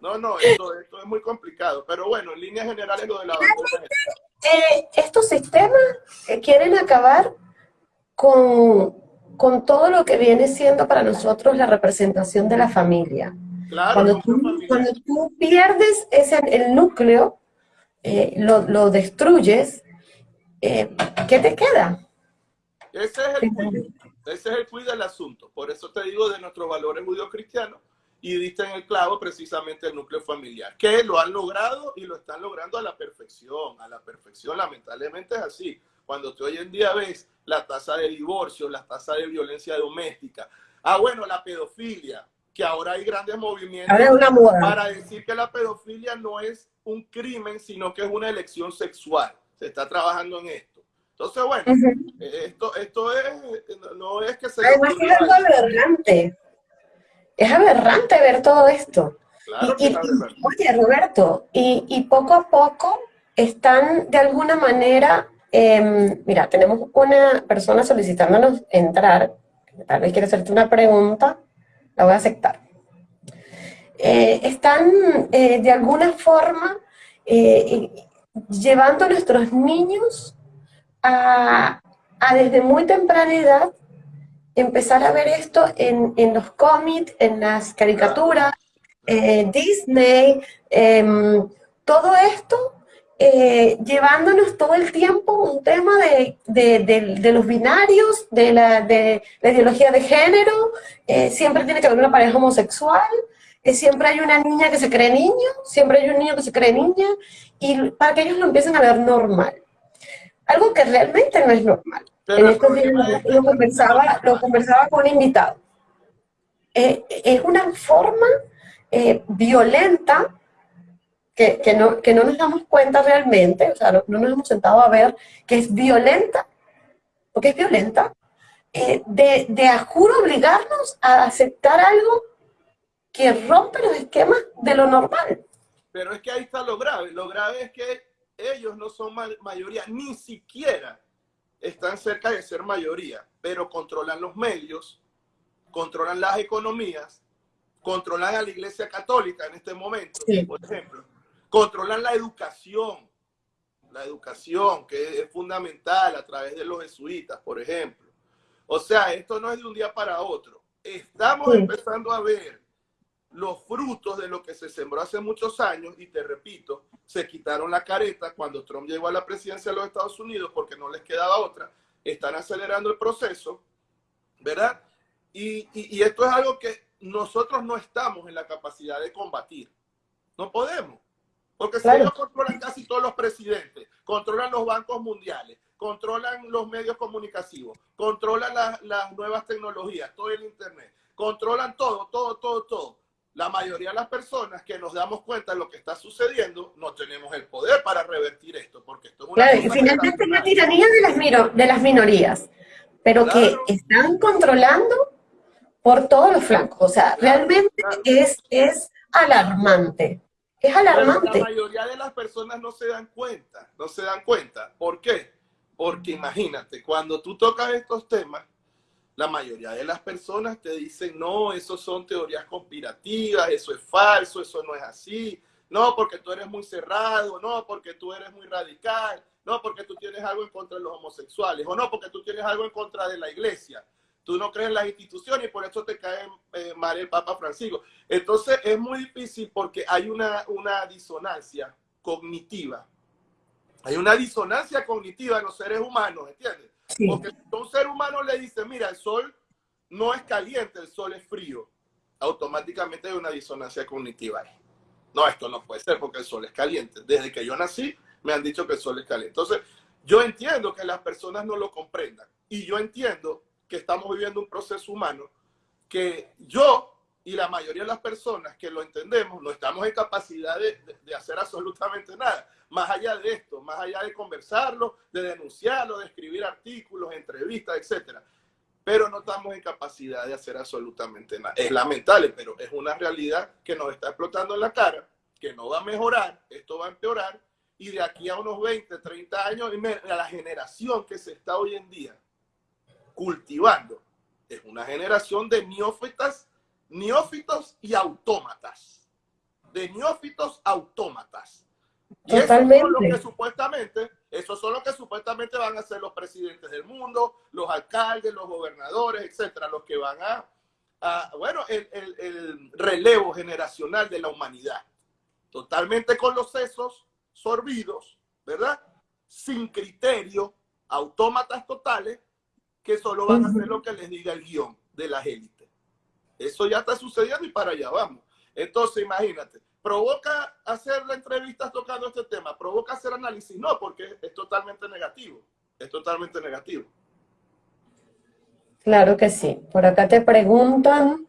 No, no, esto, esto, es muy complicado, pero bueno, en líneas generales lo de la eh, estos sistemas eh, quieren acabar con con todo lo que viene siendo para nosotros la representación de la familia. cuando, tú, pierdes ese, el núcleo, eh, lo, destruyes, eh, ¿qué te queda? Ese es, el ese es el del asunto. Por eso te digo de nuestros valores judío-cristianos y diste en el clavo precisamente el núcleo familiar, que lo han logrado y lo están logrando a la perfección, a la perfección, lamentablemente es así. Cuando tú hoy en día ves la tasa de divorcio, la tasa de violencia doméstica. Ah, bueno, la pedofilia, que ahora hay grandes movimientos para decir que la pedofilia no es un crimen, sino que es una elección sexual. Se está trabajando en esto. Entonces, bueno, esto, esto es, no es que se... Además es algo aberrante. Es aberrante ver todo esto. oye, Roberto, y, y poco a poco están de alguna manera Em, mira, tenemos una persona solicitándonos entrar, tal vez quiere hacerte una pregunta, la voy a aceptar. Eh, están eh, de alguna forma eh, llevando a nuestros niños a, desde muy temprana edad empezar a ver esto en, en los cómics, en las caricaturas, Disney, em, todo esto eh, llevándonos todo el tiempo un tema de, de, los binarios, de la, de la ideología de género, eh, siempre tiene que haber una pareja homosexual, eh, siempre hay una niña que se cree niño, siempre hay un niño que se cree niña, y para que ellos lo empiecen a ver normal. Algo que realmente no es normal. en estos días lo, conversaba, lo conversaba con un invitado. es una forma violenta que, no, que no nos damos cuenta realmente, o sea, no, nos hemos sentado a ver que es violenta, porque es violenta, eh, de, de a juro obligarnos a aceptar algo que rompe los esquemas de lo normal. Pero es que ahí está lo grave. Lo grave es que ellos no son mayoría, ni siquiera están cerca de ser mayoría, pero controlan los medios, controlan las economías, controlan a la Iglesia Católica en este momento, por ejemplo. Controlan la educación, la educación que es fundamental a través de los jesuitas, por ejemplo. O sea, esto no es de un día para otro. Estamos empezando a ver los frutos de lo que se sembró hace muchos años y te repito, se quitaron la careta cuando Trump llegó a la presidencia de los Estados Unidos porque no les quedaba otra. Están acelerando el proceso, ¿verdad? Y, y esto es algo que nosotros no estamos en la capacidad de combatir. No podemos. Porque si ellos controlan casi todos los presidentes, controlan los bancos mundiales, controlan los medios comunicativos, controlan las nuevas tecnologías, todo el Internet, controlan todo, todo, todo, todo. La mayoría de las personas que nos damos cuenta de lo que está sucediendo, no tenemos el poder para revertir esto, porque esto es una... Claro, finalmente es una tiranía de las, de las minorías, pero que están controlando por todos los flancos. O sea, realmente es, es alarmante. Es alarmante. la mayoría de las personas no se dan cuenta, no se dan cuenta. ¿Por qué? Porque imagínate, cuando tú tocas estos temas, la mayoría de las personas te dicen, no, eso son teorías conspirativas, eso es falso, eso no es así, no, porque tú eres muy cerrado, no, porque tú eres muy radical, no, porque tú tienes algo en contra de los homosexuales, o no, porque tú tienes algo en contra de la iglesia tú no crees en las instituciones y por eso te cae eh, el Papa Francisco. Entonces es muy difícil porque hay una, una disonancia cognitiva. Hay una disonancia cognitiva en los seres humanos, ¿entiendes? Porque un ser humano le dice, mira, el sol no es caliente, el sol es frío, automáticamente hay una disonancia cognitiva No, esto no puede ser porque el sol es caliente. Desde que yo nací me han dicho que el sol es caliente. Entonces, yo entiendo que las personas no lo comprendan y yo entiendo que estamos viviendo un proceso humano que yo y la mayoría de las personas que lo entendemos no estamos en capacidad de, de, hacer absolutamente nada. Más allá de esto, más allá de conversarlo, de denunciarlo, de escribir artículos, entrevistas, etcétera. Pero no estamos en capacidad de hacer absolutamente nada. Es lamentable, pero es una realidad que nos está explotando en la cara, que no va a mejorar, esto va a empeorar, y de aquí a unos 20, 30 años, a la generación que se está hoy en día cultivando, es una generación de neófitas neófitos y autómatas. De neófitos autómatas. Y eso son lo que supuestamente, esos son los que supuestamente van a ser los presidentes del mundo, los alcaldes, los gobernadores, etcétera, los que van a, bueno, el, el, relevo generacional de la humanidad. Totalmente con los sesos sorbidos, ¿verdad? Sin criterio, autómatas totales, que solo van a hacer lo que les diga el guion de las élites. Eso ya está sucediendo y para allá vamos. Entonces, imagínate, provoca hacer la entrevista tocando este tema, provoca hacer análisis, no, porque es totalmente negativo, es totalmente negativo. Claro que sí. Por acá te preguntan,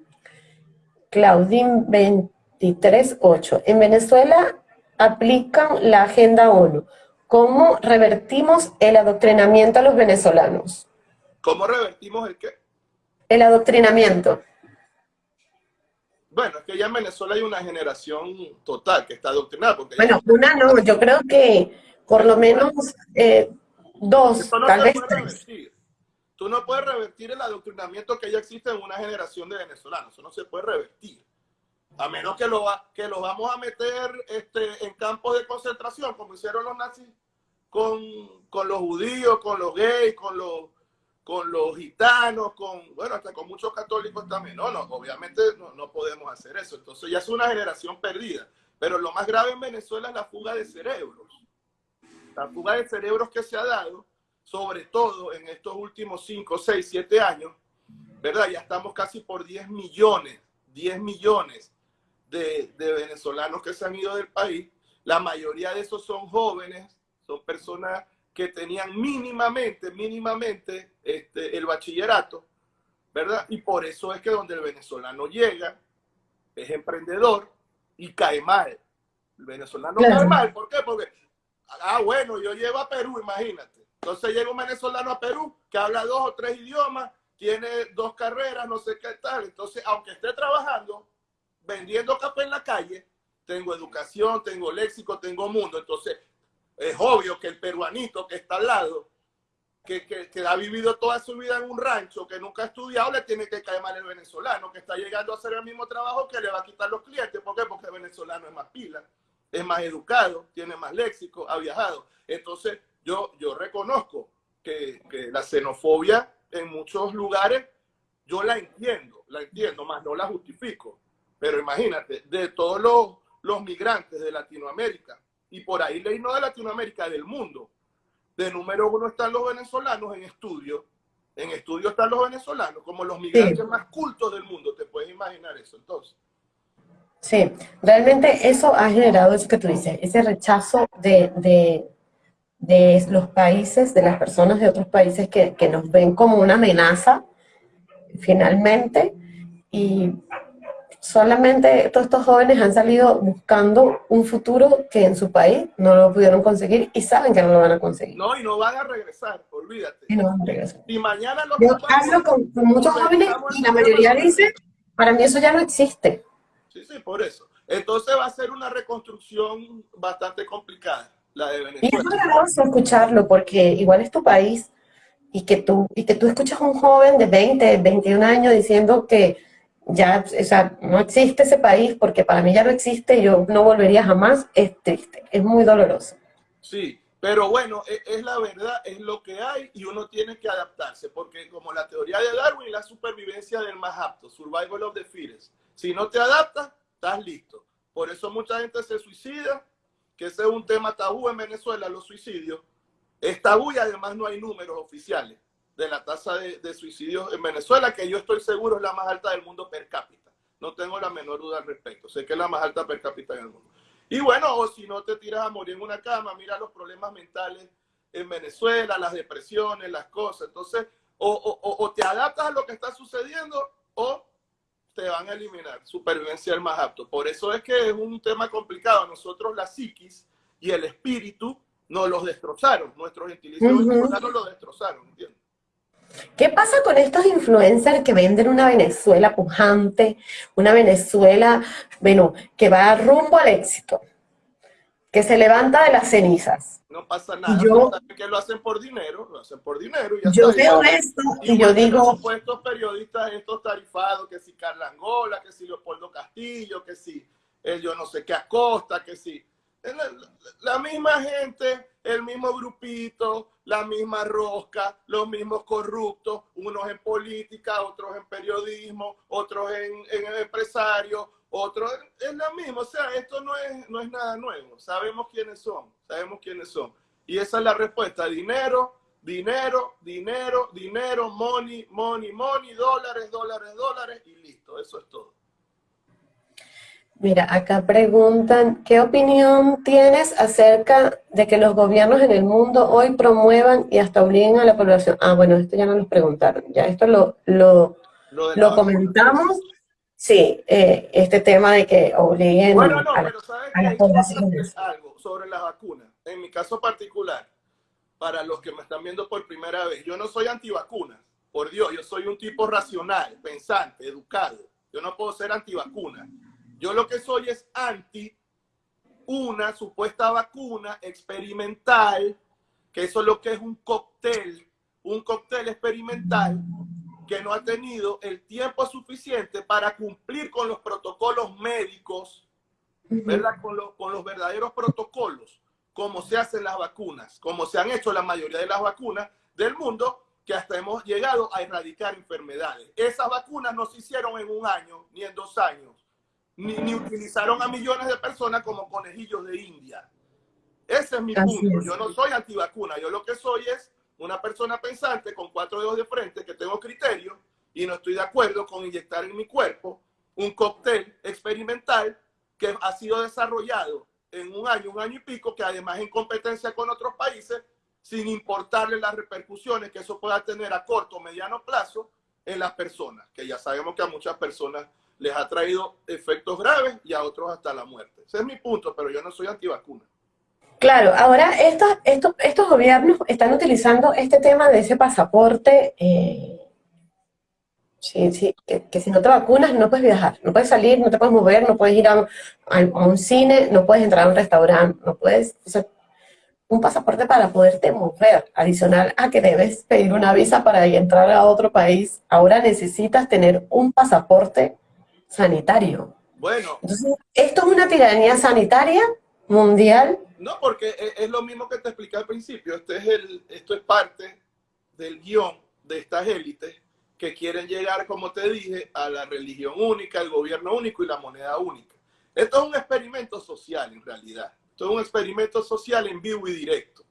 Claudín 23.8, en Venezuela aplican la Agenda ONU. ¿Cómo revertimos el adoctrinamiento a los venezolanos? ¿Cómo revertimos el qué? El adoctrinamiento. Bueno, es que ya en Venezuela hay una generación total que está adoctrinada. bueno, una no, yo creo que por lo menos eh, dos, tal vez tres. Tú no puedes revertir el adoctrinamiento que ya existe en una generación de venezolanos. Eso no se puede revertir. A menos que lo, que lo vamos a meter este, en campos de concentración, como hicieron los nazis con, con los judíos, con los gays, con los con los gitanos, con, bueno, hasta con muchos católicos también. No, no, obviamente no, no, podemos hacer eso. Entonces ya es una generación perdida. Pero lo más grave en Venezuela es la fuga de cerebros. La fuga de cerebros que se ha dado, sobre todo en estos últimos 5, 6, 7 años, ¿verdad? Ya estamos casi por 10 millones, 10 millones de, de venezolanos que se han ido del país. La mayoría de esos son jóvenes, son personas que tenían mínimamente, mínimamente este, el bachillerato, ¿verdad? Y por eso es que donde el venezolano llega, es emprendedor y cae mal. El venezolano cae mal, ¿por qué? Porque, ah, bueno, yo llevo a Perú, imagínate. Entonces llega un venezolano a Perú que habla dos o tres idiomas, tiene dos carreras, no sé qué tal. Entonces, aunque esté trabajando, vendiendo café en la calle, tengo educación, tengo léxico, tengo mundo. Entonces, es obvio que el peruanito que está al lado, que, que, ha vivido toda su vida en un rancho, que nunca ha estudiado, le tiene que caer mal el venezolano, que está llegando a hacer el mismo trabajo que le va a quitar los clientes. ¿Por qué? Porque el venezolano es más pila, es más educado, tiene más léxico, ha viajado. Entonces, yo, yo reconozco que, que la xenofobia en muchos lugares, yo la entiendo, la entiendo, más no la justifico. Pero imagínate, de todos los, los migrantes de Latinoamérica, y por ahí leí no de Latinoamérica, del mundo. De número uno están los venezolanos en estudio. En estudio están los venezolanos, como los migrantes más cultos del mundo. ¿Te puedes imaginar eso entonces? Sí, realmente eso ha generado eso que tú dices, ese rechazo de, de, de los países, de las personas de otros países que, que nos ven como una amenaza, finalmente, y solamente todos estos jóvenes han salido buscando un futuro que en su país no lo pudieron conseguir y saben que no lo van a conseguir. No, y no van a regresar, olvídate. Y no van a regresar. Y mañana los Yo hablo con, muchos jóvenes y la mayoría dice, para mí eso ya no existe. Sí, sí, por eso. Entonces va a ser una reconstrucción bastante complicada, la de Venezuela. Y es doloroso escucharlo porque igual es tu país y que tú, y que tú escuchas a un joven de 20, 21 años diciendo que ya, o sea, no existe ese país porque para mí ya no existe, yo no volvería jamás, es triste, es muy doloroso. Sí, pero bueno, es, es, la verdad, es lo que hay y uno tiene que adaptarse, porque como la teoría de Darwin, la supervivencia del más apto, survival of the fittest. Si no te adaptas, estás listo. Por eso mucha gente se suicida, que ese es un tema tabú en Venezuela, los suicidios. Es tabú y además no hay números oficiales de la tasa de, de suicidios en Venezuela, que yo estoy seguro es la más alta del mundo per cápita. No tengo la menor duda al respecto. Sé que es la más alta per cápita en el mundo. Y bueno, o si no te tiras a morir en una cama, mira los problemas mentales en Venezuela, las depresiones, las cosas. Entonces, o, te adaptas a lo que está sucediendo o te van a eliminar. Supervivencia el más apto. Por eso es que es un tema complicado. Nosotros la psiquis y el espíritu nos los destrozaron. Nuestros gentilicios uh lo destrozaron, ¿entiendes? ¿Qué pasa con estos influencers que venden una Venezuela pujante, una Venezuela, bueno, que va rumbo al éxito, que se levanta de las cenizas? No pasa nada, yo, que lo hacen por dinero, lo hacen por dinero. Y yo veo esto y, yo digo... Estos periodistas, estos tarifados, que si Carla Angola, que si Leopoldo Castillo, que si el yo no sé qué Acosta, que si... la misma gente el mismo grupito, la misma rosca, los mismos corruptos, unos en política, otros en periodismo, otros en, en empresario, otros es lo mismo. O sea, esto no es, no es nada nuevo. Sabemos quiénes son, sabemos quiénes son. Y esa es la respuesta. Dinero, dinero, dinero, dinero, money, money, money, dólares, dólares, dólares y listo. Eso es todo. Mira, acá preguntan, ¿qué opinión tienes acerca de que los gobiernos en el mundo hoy promuevan y hasta obliguen a la población? Ah, bueno, esto ya no nos preguntaron, ya esto lo, lo, lo, comentamos. Sí, eh, este tema de que obliguen bueno, no, pero ¿sabes a las poblaciones. Algo sobre las vacunas. En mi caso particular, para los que me están viendo por primera vez, yo no soy antivacunas, por Dios, yo soy un tipo racional, pensante, educado. Yo no puedo ser antivacuna yo lo que soy es anti una supuesta vacuna experimental, que eso es lo que es un cóctel, un cóctel experimental que no ha tenido el tiempo suficiente para cumplir con los protocolos médicos, ¿verdad? Con, con los verdaderos protocolos, como se hacen las vacunas, como se han hecho la mayoría de las vacunas del mundo, que hasta hemos llegado a erradicar enfermedades. Esas vacunas no se hicieron en un año ni en dos años ni, utilizaron a millones de personas como conejillos de India. Ese es mi punto. Yo no soy antivacuna. Yo lo que soy es una persona pensante con cuatro dedos de frente que tengo criterio y no estoy de acuerdo con inyectar en mi cuerpo un cóctel experimental que ha sido desarrollado en un año, un año y pico, que además en competencia con otros países, sin importarle las repercusiones que eso pueda tener a corto o mediano plazo en las personas, que ya sabemos que a muchas personas les ha traído efectos graves y a otros hasta la muerte. Ese es mi punto, pero yo no soy antivacuna. Claro, ahora estos, estos, estos gobiernos están utilizando este tema de ese pasaporte, eh, sí, sí, que, si no te vacunas no puedes viajar, no puedes salir, no te puedes mover, no puedes ir a, un cine, no puedes entrar a un restaurante, no puedes, un pasaporte para poderte mover, adicional a que debes pedir una visa para entrar a otro país, ahora necesitas tener un pasaporte sanitario. Bueno. Entonces, ¿esto es una tiranía sanitaria mundial? No, porque es, lo mismo que te expliqué al principio. Este es el, esto es parte del guion de estas élites que quieren llegar, como te dije, a la religión única, el gobierno único y la moneda única. Esto es un experimento social, en realidad. Esto es un experimento social en vivo y directo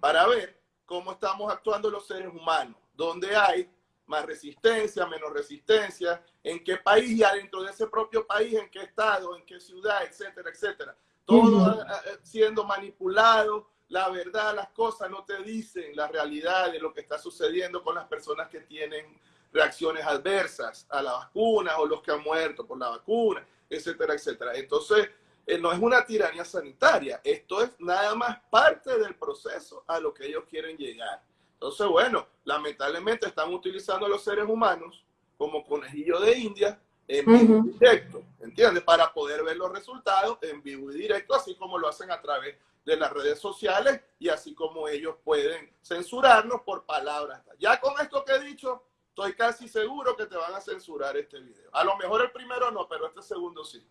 para ver cómo estamos actuando los seres humanos, donde hay más resistencia, menos resistencia, en qué país y adentro de ese propio país, en qué estado, en qué ciudad, etcétera, etcétera. Todo siendo manipulado, la verdad, las cosas no te dicen la realidad de lo que está sucediendo con las personas que tienen reacciones adversas a la vacuna o los que han muerto por la vacuna, etcétera, etcétera. Entonces, eh, no es una tiranía sanitaria, esto es nada más parte del proceso a lo que ellos quieren llegar. Entonces, bueno, lamentablemente están utilizando a los seres humanos como conejillo de India en vivo y directo, ¿entiendes? Para poder ver los resultados en vivo y directo, así como lo hacen a través de las redes sociales y así como ellos pueden censurarnos por palabras. Ya con esto que he dicho, estoy casi seguro que te van a censurar este video. A lo mejor el primero no, pero este segundo sí.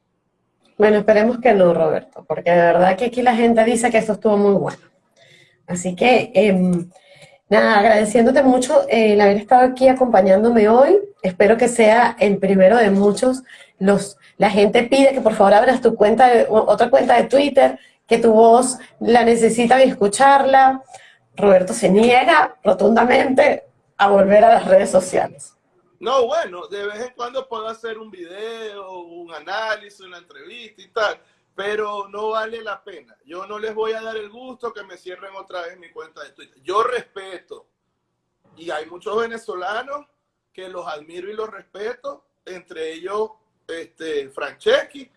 Bueno, esperemos que no, Roberto, porque de verdad que aquí la gente dice que esto estuvo muy bueno. Así que... Eh, Nada, agradeciéndote mucho eh, el haber estado aquí acompañándome hoy. Espero que sea el primero de muchos. Los, la gente pide que por favor abras tu cuenta, de, otra cuenta de Twitter, que tu voz la necesitan escucharla. Roberto se niega rotundamente a volver a las redes sociales. No, bueno, de vez en cuando puedo hacer un video, un análisis, una entrevista y tal, pero no vale la pena. Yo no les voy a dar el gusto que me cierren otra vez mi cuenta de Twitter. Yo respeto, y hay muchos venezolanos que los admiro y los respeto, entre ellos este, Franceschi,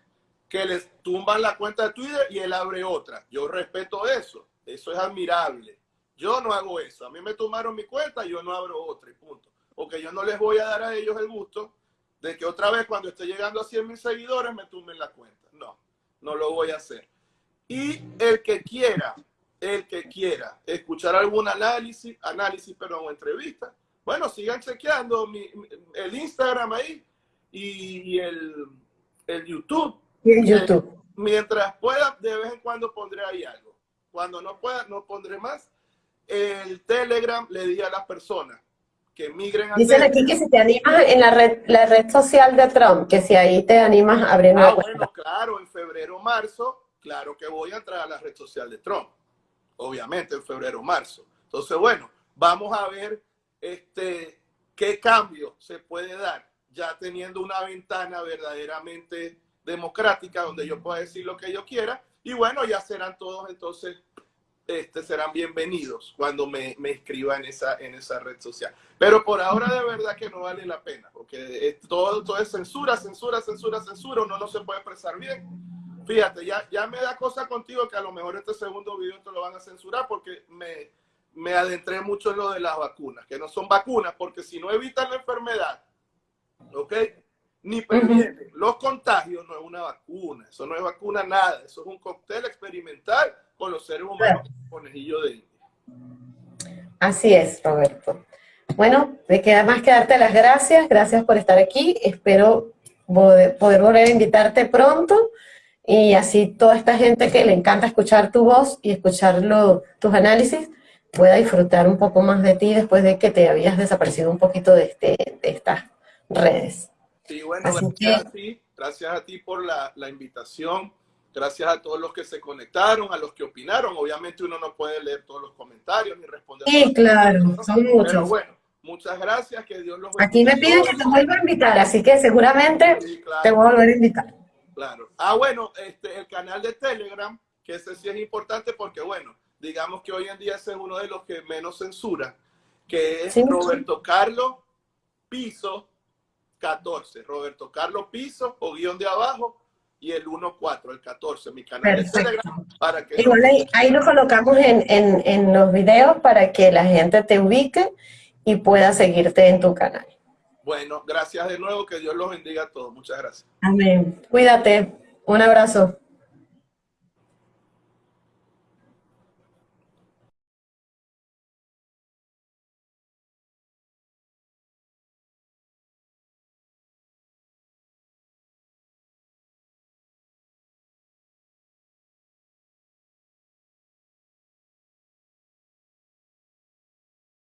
que les tumban la cuenta de Twitter y él abre otra. Yo respeto eso, eso es admirable. Yo no hago eso. A mí me tumbaron mi cuenta, yo no abro otra y punto. Porque yo no les voy a dar a ellos el gusto de que otra vez cuando esté llegando a 100 mil seguidores me tumben la cuenta. No, no lo voy a hacer. Y el que quiera, el que quiera escuchar algún análisis, análisis, perdón, o entrevista, bueno, sigan chequeando mi, el Instagram ahí y, el, el, YouTube. Y el YouTube. Mientras pueda, de vez en cuando pondré ahí algo. Cuando no pueda, no pondré más el Telegram le di a las personas que migren a Dicen aquí que si te animas en la red, la red social de Trump, que si ahí te animas a abrir una ah, bueno, claro, en febrero marzo, claro que voy a entrar a la red social de Trump. Obviamente, en febrero marzo. Entonces, bueno, vamos a ver este, qué cambio se puede dar ya teniendo una ventana verdaderamente democrática donde yo pueda decir lo que yo quiera. Y bueno, ya serán todos entonces este, serán bienvenidos cuando me, me inscriba en esa, en esa red social. Pero por ahora de verdad que no vale la pena, porque todo, todo es censura, censura, censura, censura, uno no se puede expresar bien. Fíjate, ya, ya me da cosa contigo que a lo mejor este segundo video te lo van a censurar porque me, me adentré mucho en lo de las vacunas, que no son vacunas, porque si no evitan la enfermedad, ¿ok? Ni previenen los contagios, no es una vacuna, eso no es vacuna nada, eso es un cóctel experimental con los seres humanos, conejillo de Así es, Roberto. Bueno, me queda más que darte las gracias. Gracias por estar aquí. Espero poder, volver a invitarte pronto y así toda esta gente que le encanta escuchar tu voz y escuchar tus análisis pueda disfrutar un poco más de ti después de que te habías desaparecido un poquito de, este, de estas redes. Sí, bueno, gracias, a ti, gracias a ti por la, la invitación. Gracias a todos los que se conectaron, a los que opinaron. Obviamente uno no puede leer todos los comentarios ni responder. Sí, claro, son muchos. Pero bueno, muchas gracias, que Dios los bendiga. Aquí me piden que te vuelva a invitar, así que seguramente te voy a volver a invitar. Claro. Ah, bueno, este, el canal de Telegram, que ese sí es importante porque, bueno, digamos que hoy en día ese es uno de los que menos censura, que es Roberto Carlos Piso 14. Roberto Carlos Piso o guion de abajo y el 1.4, el 14, mi canal de Telegram. Para que Igual ahí, ahí lo colocamos en, en, en, los videos para que la gente te ubique y pueda seguirte en tu canal. Bueno, gracias de nuevo, que Dios los bendiga a todos. Muchas gracias. Amén. Cuídate. Un abrazo.